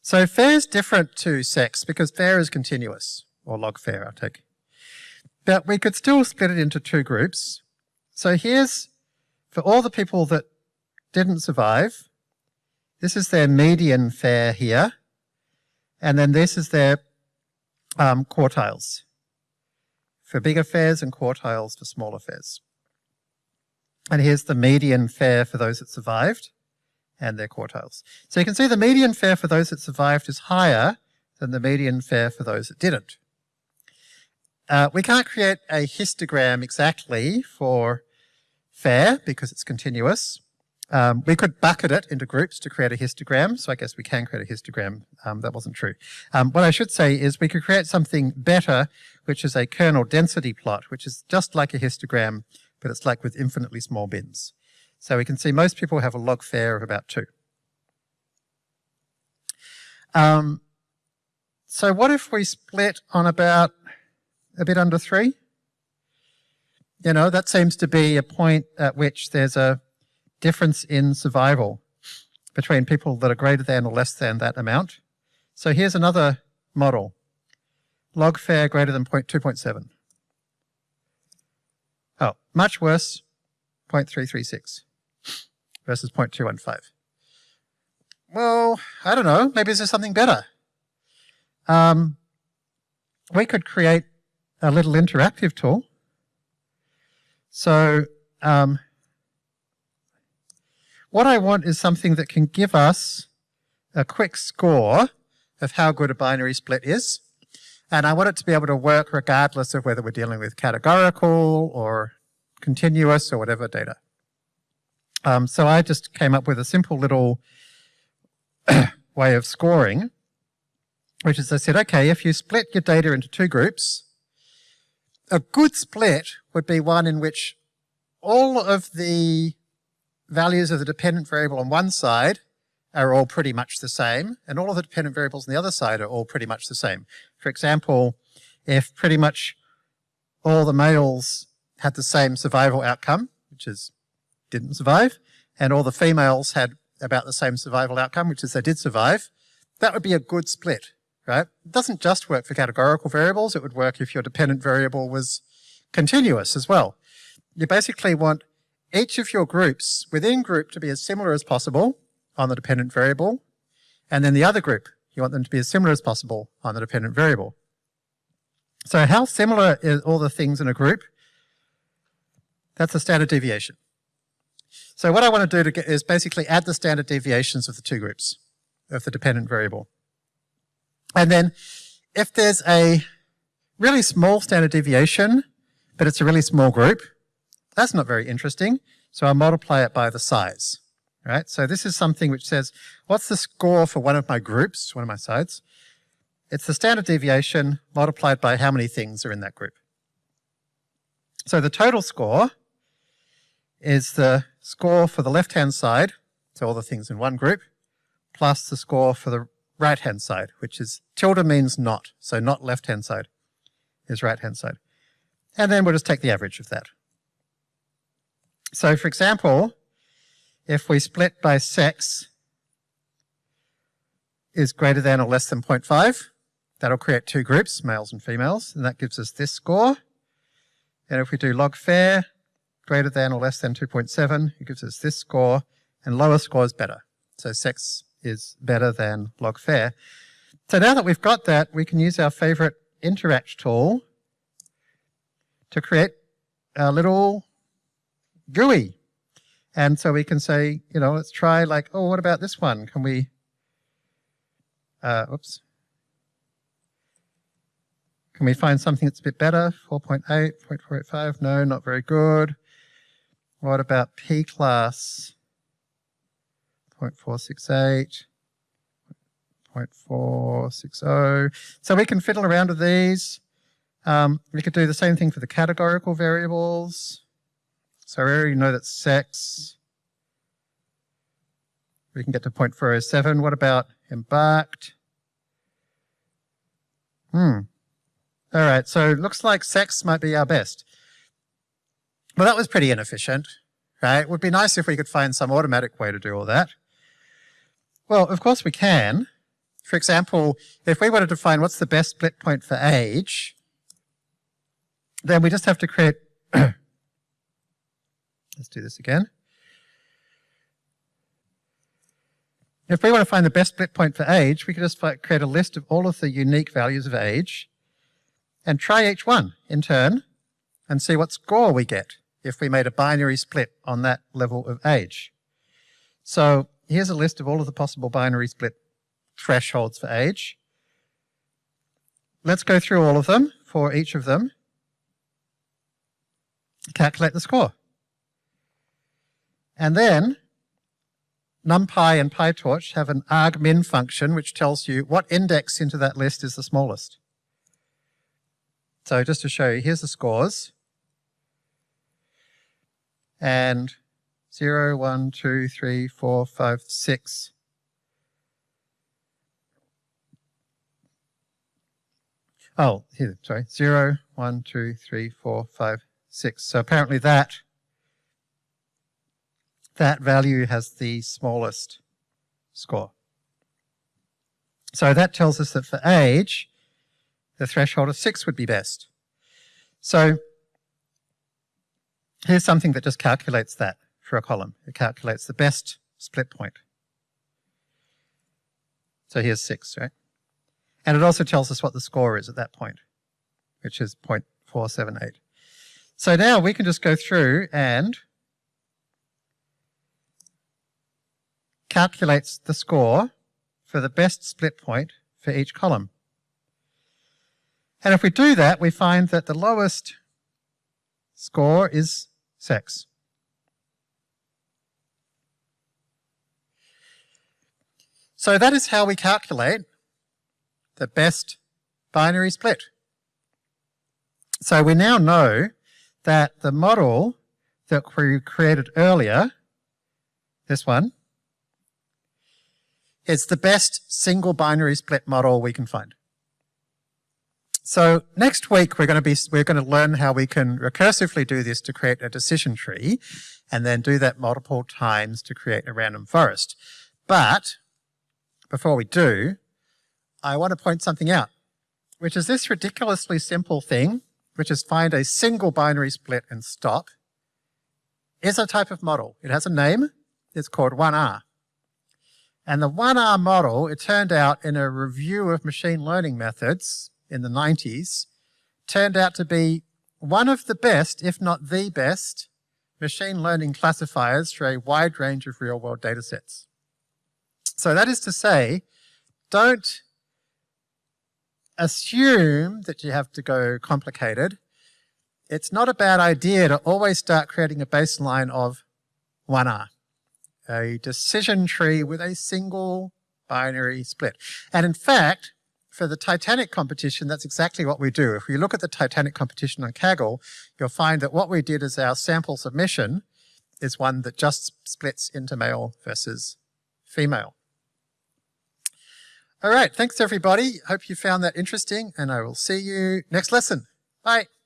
So fare is different to sex because fare is continuous, or log fare, I take. But we could still split it into two groups. So here's, for all the people that didn't survive, this is their median fare here, and then this is their um, quartiles for bigger fares and quartiles for smaller fares. And here's the median fare for those that survived and their quartiles. So you can see the median fare for those that survived is higher than the median fare for those that didn't. uh, we can't create a histogram exactly for fare because it's continuous. Um, we could bucket it into groups to create a histogram, so I guess we can create a histogram. Um, that wasn't true. Um, what I should say is we could create something better, which is a kernel density plot, which is just like a histogram, but it's like with infinitely small bins. So we can see most people have a log fare of about two. Um, so what if we split on about a bit under three? You know, that seems to be a point at which there's a difference in survival between people that are greater than or less than that amount. So here's another model. Log fare greater than 0.2.7. Much worse, 0.336 versus 0.215. Well, I don't know. Maybe there's something better. Um, we could create a little interactive tool. So um, what I want is something that can give us a quick score of how good a binary split is. And I want it to be able to work regardless of whether we're dealing with categorical or continuous or whatever data. Um, so I just came up with a simple little way of scoring, which is I said, okay, if you split your data into two groups, a good split would be one in which all of the values of the dependent variable on one side are all pretty much the same, and all of the dependent variables on the other side are all pretty much the same. For example, if pretty much all the males had the same survival outcome, which is didn't survive, and all the females had about the same survival outcome, which is they did survive, that would be a good split, right? It doesn't just work for categorical variables, it would work if your dependent variable was continuous as well. You basically want each of your groups within group to be as similar as possible on the dependent variable, and then the other group, you want them to be as similar as possible on the dependent variable. So how similar are all the things in a group? That's the standard deviation. So what I want to do to get is basically add the standard deviations of the two groups of the dependent variable. And then if there's a really small standard deviation, but it's a really small group, that's not very interesting. So I'll multiply it by the size. Right? So this is something which says, what's the score for one of my groups, one of my sides? It's the standard deviation multiplied by how many things are in that group. So the total score is the score for the left-hand side, so all the things in one group, plus the score for the right-hand side, which is tilde means not, so not left-hand side is right-hand side. And then we'll just take the average of that. So for example, if we split by sex is greater than or less than 0.5, that'll create two groups, males and females, and that gives us this score. And if we do log fare, greater than or less than 2.7, it gives us this score, and lower score is better. So sex is better than log fare. So now that we've got that, we can use our favorite interact tool to create a little GUI. And so we can say, you know, let's try like, oh, what about this one? Can we, uh, oops. Can we find something that's a bit better? 4.8, 0.485, no, not very good. What about P class? 0.468, 0.460. So we can fiddle around with these. Um, we could do the same thing for the categorical variables. So we already know that sex. We can get to 0.407. What about embarked? Hmm. All right, so looks like sex might be our best. Well, that was pretty inefficient, right? It would be nice if we could find some automatic way to do all that. Well, of course we can. For example, if we wanted to find what's the best split point for age, then we just have to create Let's do this again. If we want to find the best split point for age, we can just create a list of all of the unique values of age and try each one in turn and see what score we get if we made a binary split on that level of age. So here's a list of all of the possible binary split thresholds for age. Let's go through all of them for each of them calculate the score. And then NumPy and PyTorch have an argmin function which tells you what index into that list is the smallest. So just to show you, here's the scores. And 0, 1, 2, 3, 4, 5, 6. Oh, here, sorry, 0, 1, 2, 3, 4, 5, 6. So apparently that, that value has the smallest score. So that tells us that for age, the threshold of 6 would be best. So here's something that just calculates that for a column. It calculates the best split point. So here's 6, right? And it also tells us what the score is at that point, which is 0.478. So now we can just go through and calculates the score for the best split point for each column. And if we do that, we find that the lowest score is sex. So that is how we calculate the best binary split. So we now know that the model that we created earlier, this one, is the best single binary split model we can find. So next week we're going to be we're going to learn how we can recursively do this to create a decision tree and then do that multiple times to create a random forest. But before we do, I want to point something out, which is this ridiculously simple thing, which is find a single binary split and stop, is a type of model. It has a name. It's called 1R. And the 1R model, it turned out in a review of machine learning methods in the 90s turned out to be one of the best, if not the best, machine learning classifiers for a wide range of real-world data sets. So that is to say, don't assume that you have to go complicated. It's not a bad idea to always start creating a baseline of 1R, a decision tree with a single binary split. And in fact, for the Titanic competition, that's exactly what we do. If we look at the Titanic competition on Kaggle, you'll find that what we did as our sample submission is one that just splits into male versus female. All right, thanks everybody. Hope you found that interesting and I will see you next lesson. Bye.